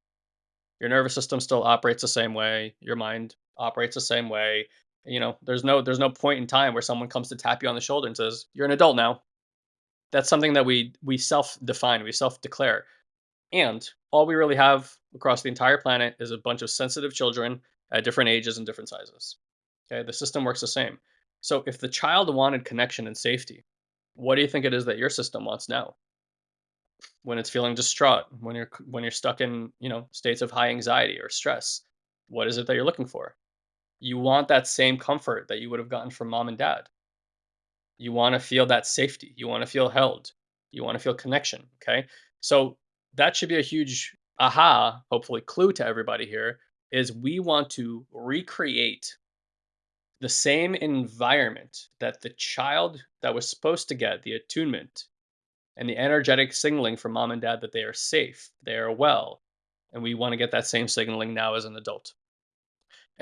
Your nervous system still operates the same way. Your mind operates the same way. You know, there's no there's no point in time where someone comes to tap you on the shoulder and says, "You're an adult now." That's something that we we self-define, we self-declare. And all we really have across the entire planet is a bunch of sensitive children at different ages and different sizes. Okay, the system works the same. So if the child wanted connection and safety, what do you think it is that your system wants now? When it's feeling distraught, when you're when you're stuck in, you know, states of high anxiety or stress, what is it that you're looking for? You want that same comfort that you would have gotten from mom and dad. You want to feel that safety. You want to feel held. You want to feel connection, okay? So that should be a huge aha, hopefully clue to everybody here is we want to recreate the same environment that the child that was supposed to get the attunement and the energetic signaling from mom and dad that they are safe, they are well, and we want to get that same signaling now as an adult.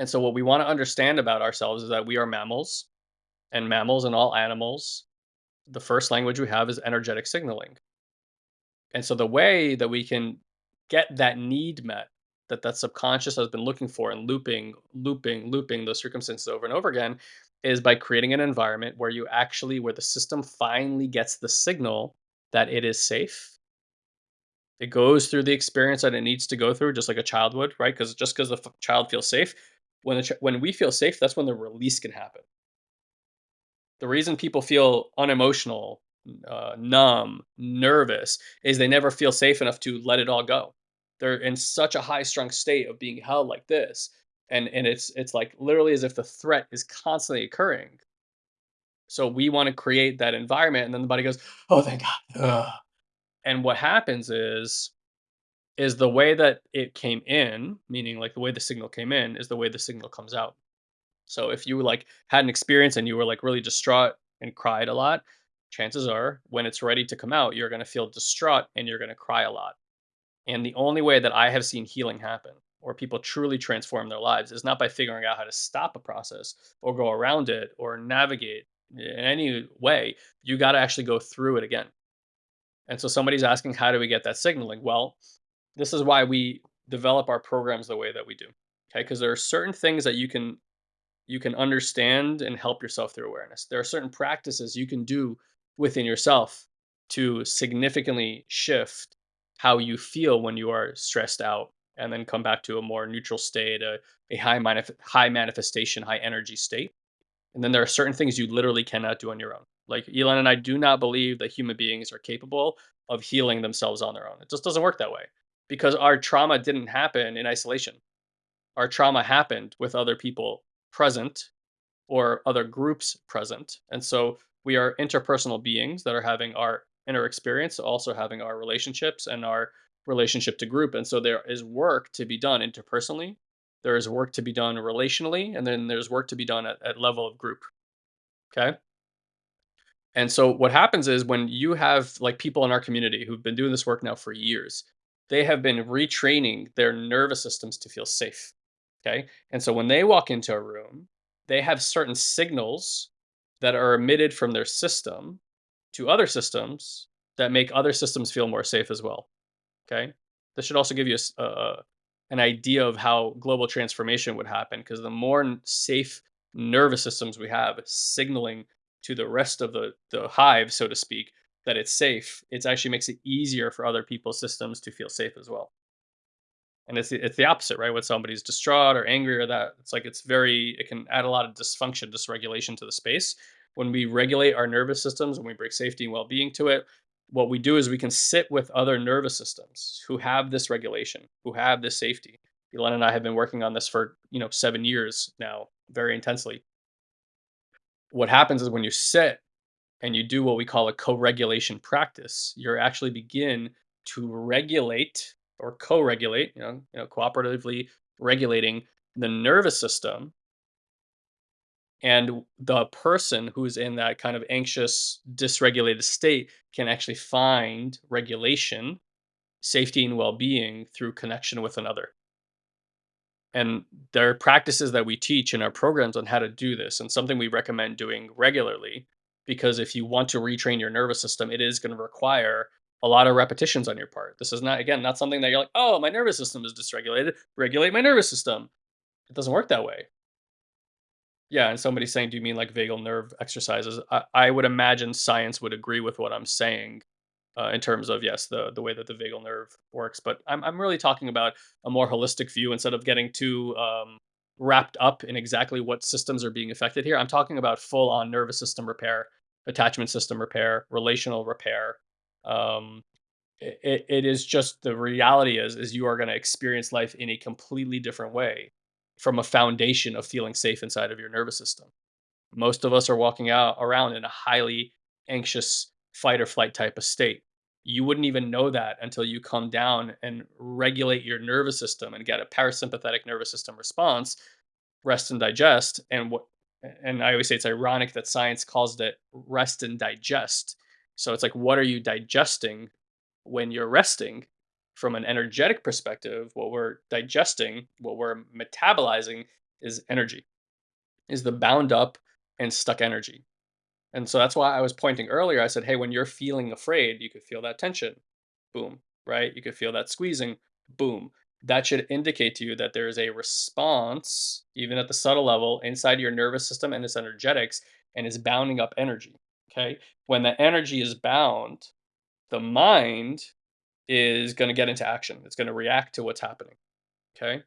And so what we want to understand about ourselves is that we are mammals, and mammals and all animals, the first language we have is energetic signaling. And so the way that we can get that need met that that subconscious has been looking for and looping, looping, looping those circumstances over and over again is by creating an environment where you actually, where the system finally gets the signal that it is safe. It goes through the experience that it needs to go through, just like a child would, right? Because just because the child feels safe, when the when we feel safe, that's when the release can happen. The reason people feel unemotional uh, numb, nervous, is they never feel safe enough to let it all go. They're in such a high strung state of being held like this. And, and it's it's like literally as if the threat is constantly occurring. So we want to create that environment, and then the body goes, "Oh, thank God!" Ugh. And what happens is, is the way that it came in, meaning like the way the signal came in, is the way the signal comes out. So if you like had an experience and you were like really distraught and cried a lot, chances are when it's ready to come out, you're going to feel distraught and you're going to cry a lot. And the only way that I have seen healing happen or people truly transform their lives is not by figuring out how to stop a process or go around it or navigate in any way. You got to actually go through it again. And so somebody's asking, how do we get that signaling? Well, this is why we develop our programs the way that we do. Okay, because there are certain things that you can you can understand and help yourself through awareness. There are certain practices you can do within yourself to significantly shift how you feel when you are stressed out and then come back to a more neutral state, a, a high, manif- high manifestation, high energy state. And then there are certain things you literally cannot do on your own. Like Elon and I do not believe that human beings are capable of healing themselves on their own. It just doesn't work that way because our trauma didn't happen in isolation. Our trauma happened with other people present or other groups present. And so we are interpersonal beings that are having our inner experience, also having our relationships and our relationship to group. And so there is work to be done interpersonally. There is work to be done relationally, and then there's work to be done at, at level of group. Okay. And so what happens is when you have like people in our community who've been doing this work now for years, they have been retraining their nervous systems to feel safe. Okay. And so when they walk into a room, they have certain signals that are emitted from their system to other systems that make other systems feel more safe as well. Okay. This should also give you a uh, an idea of how global transformation would happen because the more safe nervous systems we have signaling to the rest of the, the hive, so to speak, that it's safe, it actually makes it easier for other people's systems to feel safe as well. And it's the, it's the opposite, right? When somebody's distraught or angry or that, it's like it's very, it can add a lot of dysfunction, dysregulation to the space. When we regulate our nervous systems, when we bring safety and well being to it, what we do is we can sit with other nervous systems who have this regulation, who have this safety. Elon and I have been working on this for, you know, seven years now, very intensely. What happens is when you sit and you do what we call a co-regulation practice, you're actually begin to regulate or co-regulate, you know, you know, cooperatively regulating the nervous system and the person who's in that kind of anxious, dysregulated state can actually find regulation, safety, and well-being through connection with another. And there are practices that we teach in our programs on how to do this, and something we recommend doing regularly. Because if you want to retrain your nervous system, it is going to require a lot of repetitions on your part. This is not, again, not something that you're like, oh, my nervous system is dysregulated, regulate my nervous system. It doesn't work that way. Yeah, and somebody's saying, do you mean like vagal nerve exercises? I, I would imagine science would agree with what I'm saying uh, in terms of yes, the the way that the vagal nerve works. But I'm I'm really talking about a more holistic view instead of getting too um, wrapped up in exactly what systems are being affected here. I'm talking about full on nervous system repair, attachment system repair, relational repair. Um, it, it is just the reality is is you are going to experience life in a completely different way from a foundation of feeling safe inside of your nervous system. Most of us are walking out around in a highly anxious fight or flight type of state. You wouldn't even know that until you come down and regulate your nervous system and get a parasympathetic nervous system response, rest and digest. And what and I always say it's ironic that science calls it rest and digest. So it's like, what are you digesting when you're resting? From an energetic perspective, what we're digesting, what we're metabolizing is energy, is the bound up and stuck energy. And so that's why I was pointing earlier. I said, hey, when you're feeling afraid, you could feel that tension. Boom. Right? You could feel that squeezing. Boom. That should indicate to you that there is a response, even at the subtle level, inside your nervous system and its energetics, and is bounding up energy. Okay. When the energy is bound, the mind is going to get into action. It's going to react to what's happening. Okay.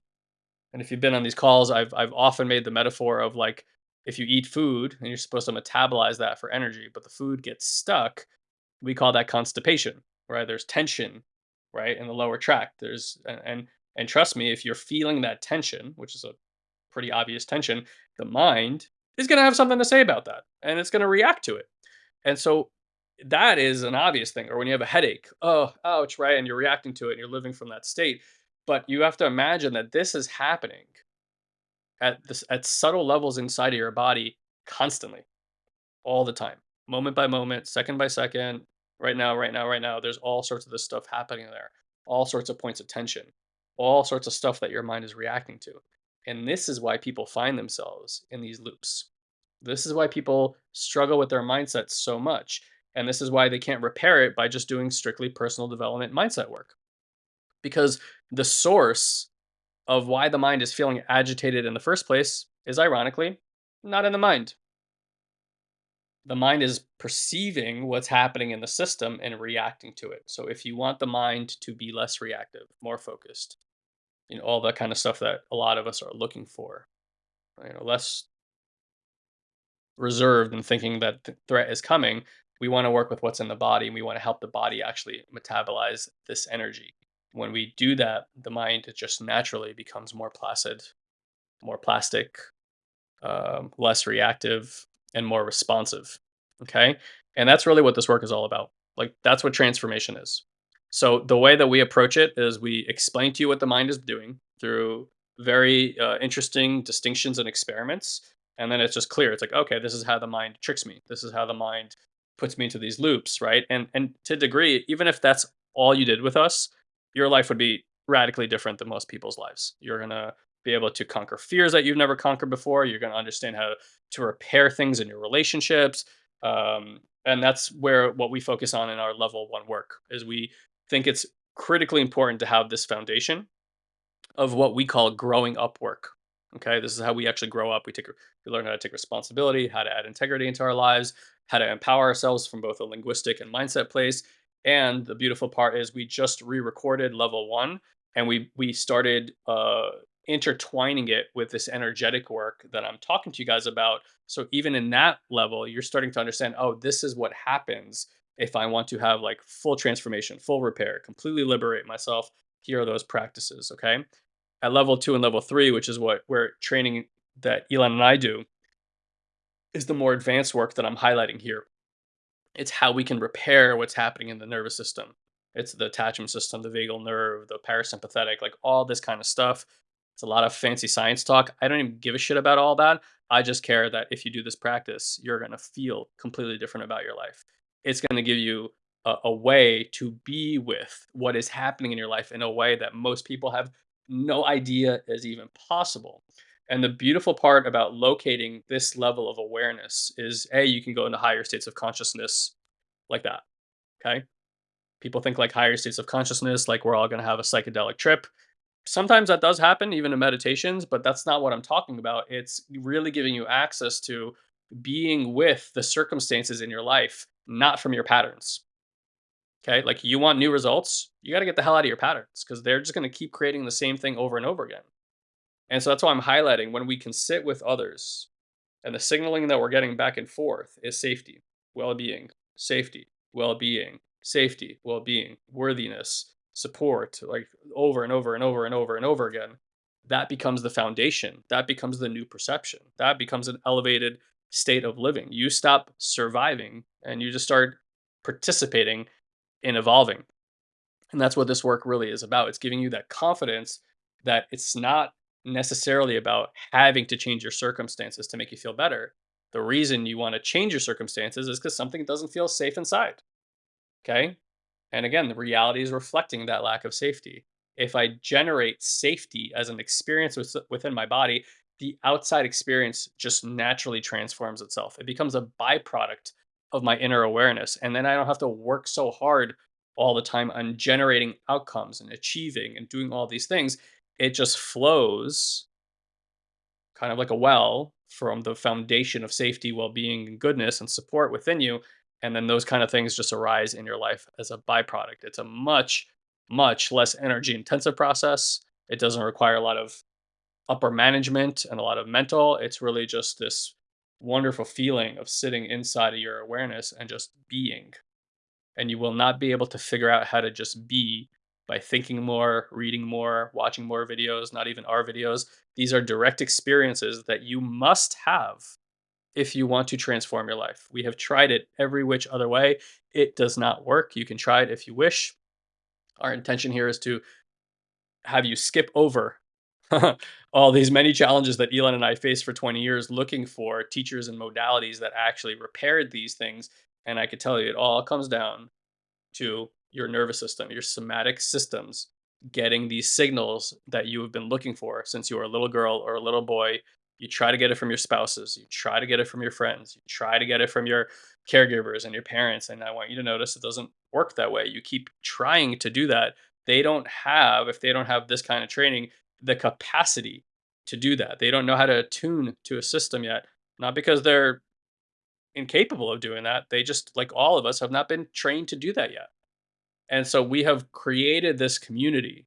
And if you've been on these calls, I've I've often made the metaphor of like if you eat food and you're supposed to metabolize that for energy, but the food gets stuck, we call that constipation, right? There's tension, right, in the lower tract. There's and and, and trust me, if you're feeling that tension, which is a pretty obvious tension, the mind is going to have something to say about that, and it's going to react to it. And so that is an obvious thing. Or when you have a headache, oh, ouch, right, and you're reacting to it, and you're living from that state. But you have to imagine that this is happening at this at subtle levels inside of your body constantly, all the time, moment by moment, second by second, right now, right now, right now. There's all sorts of this stuff happening there, all sorts of points of tension, all sorts of stuff that your mind is reacting to. And this is why people find themselves in these loops. This is why people struggle with their mindset so much. And this is why they can't repair it by just doing strictly personal development mindset work. Because the source of why the mind is feeling agitated in the first place is ironically not in the mind. The mind is perceiving what's happening in the system and reacting to it. So if you want the mind to be less reactive, more focused, you know, all that kind of stuff that a lot of us are looking for, you know, less reserved and thinking that the threat is coming, we want to work with what's in the body and we want to help the body actually metabolize this energy. When we do that, the mind just naturally becomes more placid, more plastic, um, less reactive, and more responsive. Okay. And that's really what this work is all about. Like, that's what transformation is. So, the way that we approach it is we explain to you what the mind is doing through very uh, interesting distinctions and experiments and then it's just clear it's like okay this is how the mind tricks me this is how the mind puts me into these loops right and and to a degree even if that's all you did with us your life would be radically different than most people's lives you're gonna be able to conquer fears that you've never conquered before you're gonna understand how to repair things in your relationships um, and that's where what we focus on in our level one work is we think it's critically important to have this foundation of what we call growing up work Okay, this is how we actually grow up. We take we learn how to take responsibility, how to add integrity into our lives, how to empower ourselves from both a linguistic and mindset place. And the beautiful part is we just re-recorded level one, and we we started uh, intertwining it with this energetic work that I'm talking to you guys about. So even in that level, you're starting to understand. Oh, this is what happens if I want to have like full transformation, full repair, completely liberate myself. Here are those practices. Okay at level two and level three, which is what we're training that Elon and I do, is the more advanced work that I'm highlighting here. It's how we can repair what's happening in the nervous system. It's the attachment system, the vagal nerve, the parasympathetic, like all this kind of stuff. It's a lot of fancy science talk. I don't even give a shit about all that. I just care that if you do this practice, you're going to feel completely different about your life. It's going to give you a, a, way to be with what is happening in your life in a way that most people have no idea is even possible. And the beautiful part about locating this level of awareness is A, you can go into higher states of consciousness like that. Okay. People think like higher states of consciousness, like we're all going to have a psychedelic trip. Sometimes that does happen, even in meditations, but that's not what I'm talking about. It's really giving you access to being with the circumstances in your life, not from your patterns. Okay, like you want new results, you got to get the hell out of your patterns because they're just going to keep creating the same thing over and over again. And so that's why I'm highlighting when we can sit with others and the signaling that we're getting back and forth is safety, well being, safety, well being, safety, well being, worthiness, support, like over and over and over and over and over again. That becomes the foundation. That becomes the new perception. That becomes an elevated state of living. You stop surviving and you just start participating in evolving. And that's what this work really is about. It's giving you that confidence that it's not necessarily about having to change your circumstances to make you feel better. The reason you want to change your circumstances is because something doesn't feel safe inside. Okay. And again, the reality is reflecting that lack of safety. If I generate safety as an experience within my body, the outside experience just naturally transforms itself. It becomes a byproduct of my inner awareness. And then I don't have to work so hard all the time on generating outcomes and achieving and doing all these things. It just flows kind of like a well from the foundation of safety, well being, and goodness and support within you. And then those kind of things just arise in your life as a byproduct. It's a much, much less energy intensive process. It doesn't require a lot of upper management and a lot of mental. It's really just this wonderful feeling of sitting inside of your awareness and just being. And you will not be able to figure out how to just be by thinking more, reading more, watching more videos, not even our videos. These are direct experiences that you must have if you want to transform your life. We have tried it every which other way. It does not work. You can try it if you wish. Our intention here is to have you skip over all these many challenges that Elon and I faced for 20 years looking for teachers and modalities that actually repaired these things. And I could tell you it all comes down to your nervous system, your somatic systems getting these signals that you have been looking for since you were a little girl or a little boy You try to get it from your spouses. You try to get it from your friends. You try to get it from your caregivers and your parents. And I want you to notice it doesn't work that way. You keep trying to do that. They don't have, if they don't have this kind of training, the capacity to do that. They don't know how to attune to a system yet. Not because they're incapable of doing that. They just, like all of us, have not been trained to do that yet. And so we have created this community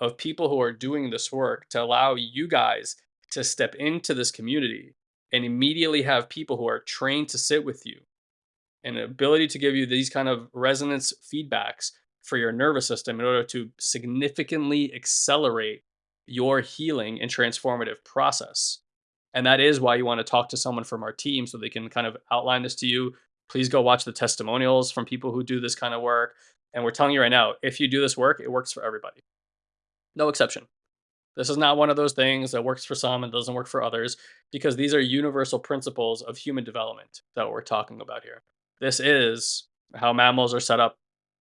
of people who are doing this work to allow you guys to step into this community and immediately have people who are trained to sit with you and ability to give you these kind of resonance feedbacks for your nervous system in order to significantly accelerate your healing and transformative process. And that is why you want to talk to someone from our team so they can kind of outline this to you. Please go watch the testimonials from people who do this kind of work. And we're telling you right now, if you do this work, it works for everybody. No exception. This is not one of those things that works for some and doesn't work for others because these are universal principles of human development that we're talking about here. This is how mammals are set up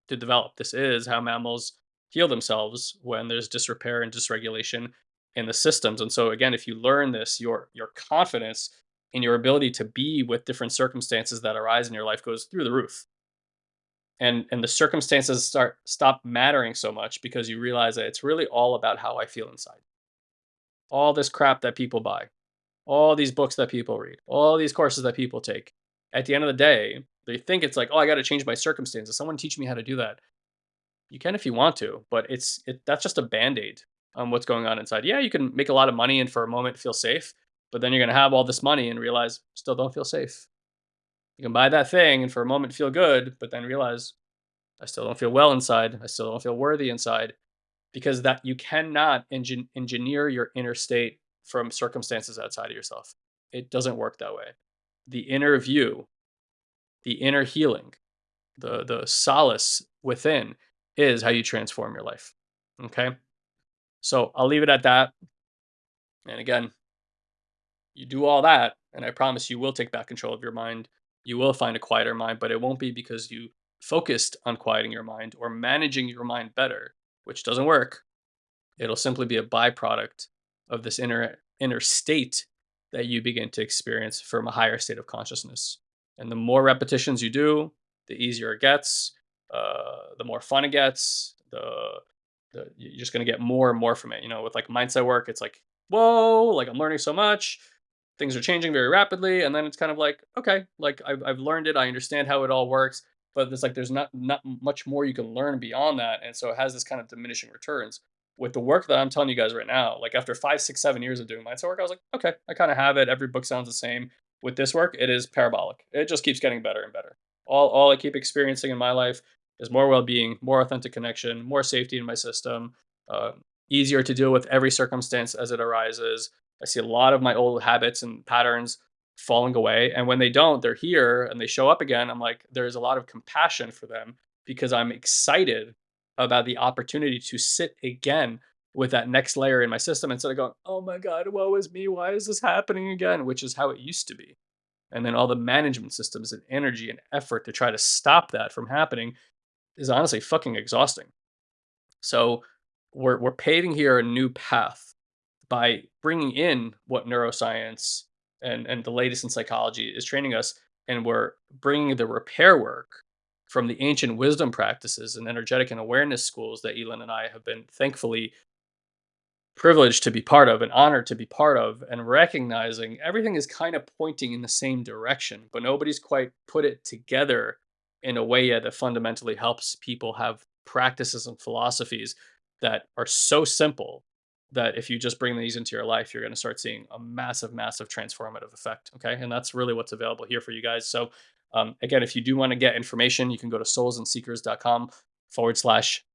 to develop. This is how mammals heal themselves when there's disrepair and dysregulation in the systems. And so again, if you learn this, your your confidence in your ability to be with different circumstances that arise in your life goes through the roof. And and the circumstances start stop mattering so much because you realize that it's really all about how I feel inside. All this crap that people buy, all these books that people read, all these courses that people take. At the end of the day, they think it's like, oh, I got to change my circumstances. Someone teach me how to do that. You can if you want to, but it's it, that's just a band aid on what's going on inside. Yeah, you can make a lot of money and for a moment feel safe, but then you're going to have all this money and realize still don't feel safe. You can buy that thing and for a moment feel good, but then realize I still don't feel well inside. I still don't feel worthy inside because that you cannot engin- engineer your inner state from circumstances outside of yourself. It doesn't work that way. The inner view, the inner healing, the the solace within is how you transform your life. Okay? So I'll leave it at that. And again, you do all that, and I promise you will take back control of your mind. You will find a quieter mind, but it won't be because you focused on quieting your mind or managing your mind better, which doesn't work. It'll simply be a byproduct of this inner inner state that you begin to experience from a higher state of consciousness. And the more repetitions you do, the easier it gets, uh, the more fun it gets, the the, you're just going to get more and more from it. You know, with like mindset work, it's like, whoa, like I'm learning so much. Things are changing very rapidly. And then it's kind of like, okay, like I've, I've learned it. I understand how it all works. But it's like there's not not much more you can learn beyond that. And so it has this kind of diminishing returns. With the work that I'm telling you guys right now, like after five, six, seven years of doing mindset work, I was like, okay, I kind of have it. Every book sounds the same. With this work, it is parabolic. It just keeps getting better and better. All, all I keep experiencing in my life is more well-being, more authentic connection, more safety in my system, uh, easier to deal with every circumstance as it arises. I see a lot of my old habits and patterns falling away. And when they don't, they're here and they show up again. I'm like, there's a lot of compassion for them because I'm excited about the opportunity to sit again with that next layer in my system instead of going, oh my God, woe is me. Why is this happening again? Which is how it used to be. And then all the management systems and energy and effort to try to stop that from happening is honestly fucking exhausting. So we're we're paving here a new path by bringing in what neuroscience and and the latest in psychology is training us, and we're bringing the repair work from the ancient wisdom practices and energetic and awareness schools that Elin and I have been thankfully privileged to be part of and honored to be part of and recognizing everything is kind of pointing in the same direction but nobody's quite put it together in a way that fundamentally helps people have practices and philosophies that are so simple that if you just bring these into your life, you're going to start seeing a massive, massive transformative effect. Okay. And that's really what's available here for you guys. So, um, again, if you do want to get information, you can go to soulsandseekers.com forward slash,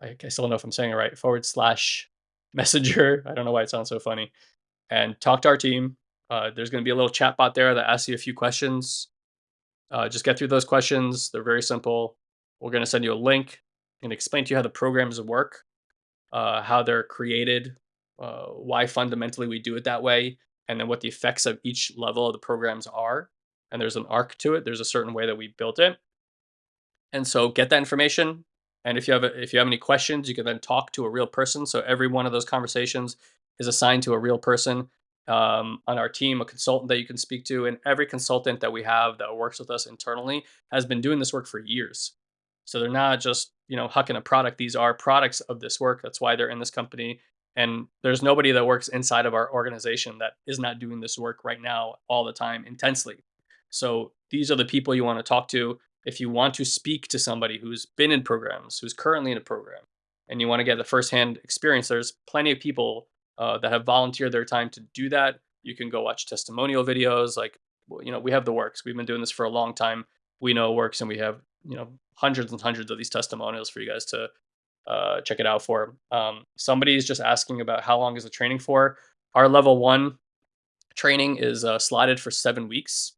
I, I still don't know if I'm saying it right, forward slash messenger. I don't know why it sounds so funny. And talk to our team. Uh, there's going to be a little chat bot there that asks you a few questions. Uh, just get through those questions. They're very simple. We're going to send you a link and explain to you how the programs work, uh, how they're created, uh, why fundamentally we do it that way, and then what the effects of each level of the programs are. And there's an arc to it. There's a certain way that we built it. And so get that information. And if you have a, if you have any questions, you can then talk to a real person. So every one of those conversations is assigned to a real person um, on our team, a consultant that you can speak to, and every consultant that we have that works with us internally has been doing this work for years. So they're not just you know hucking a product; these are products of this work. That's why they're in this company. And there's nobody that works inside of our organization that is not doing this work right now all the time intensely. So these are the people you want to talk to if you want to speak to somebody who's been in programs, who's currently in a program, and you want to get the firsthand experience. There's plenty of people uh, that have volunteered their time to do that. You can go watch testimonial videos. Like, you know, we have the works. We've been doing this for a long time. We know it works, and we have you know hundreds and hundreds of these testimonials for you guys to uh, check it out for. Um, somebody is just asking about how long is the training for. Our level one training is uh, slotted for seven weeks.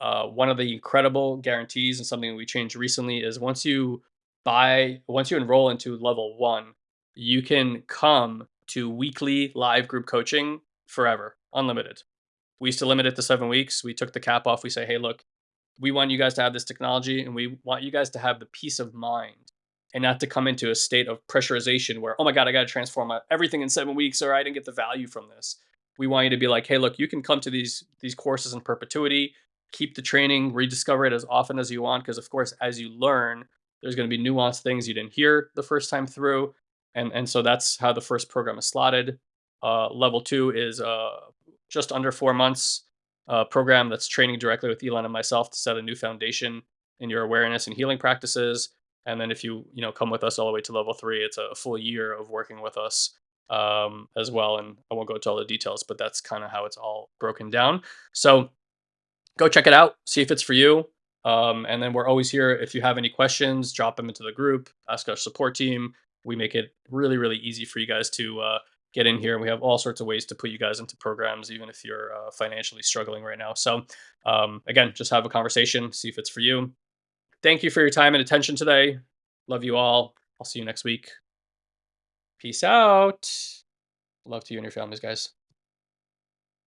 Uh, one of the incredible guarantees and something we changed recently is once you buy, once you enroll into level one, you can come to weekly live group coaching forever, unlimited. We used to limit it to seven weeks. We took the cap off. We say, hey, look, we want you guys to have this technology and we want you guys to have the peace of mind and not to come into a state of pressurization where, oh my God, I got to transform everything in seven weeks or I didn't get the value from this. We want you to be like, hey, look, you can come to these these courses in perpetuity, keep the training, rediscover it as often as you want. Because of course, as you learn, there's going to be nuanced things you didn't hear the first time through. And, and so that's how the first program is slotted. Uh, level two is uh, just under four months uh, program that's training directly with Elon and myself to set a new foundation in your awareness and healing practices. And then if you you know come with us all the way to level three, it's a full year of working with us um, as well. And I won't go into all the details, but that's kind of how it's all broken down. So go check it out, see if it's for you. Um, and then we're always here. If you have any questions, drop them into the group, ask our support team. We make it really, really easy for you guys to uh, get in here. We have all sorts of ways to put you guys into programs, even if you're uh, financially struggling right now. So, um, again, just have a conversation, see if it's for you. Thank you for your time and attention today. Love you all. I'll see you next week. Peace out. Love to you and your families, guys.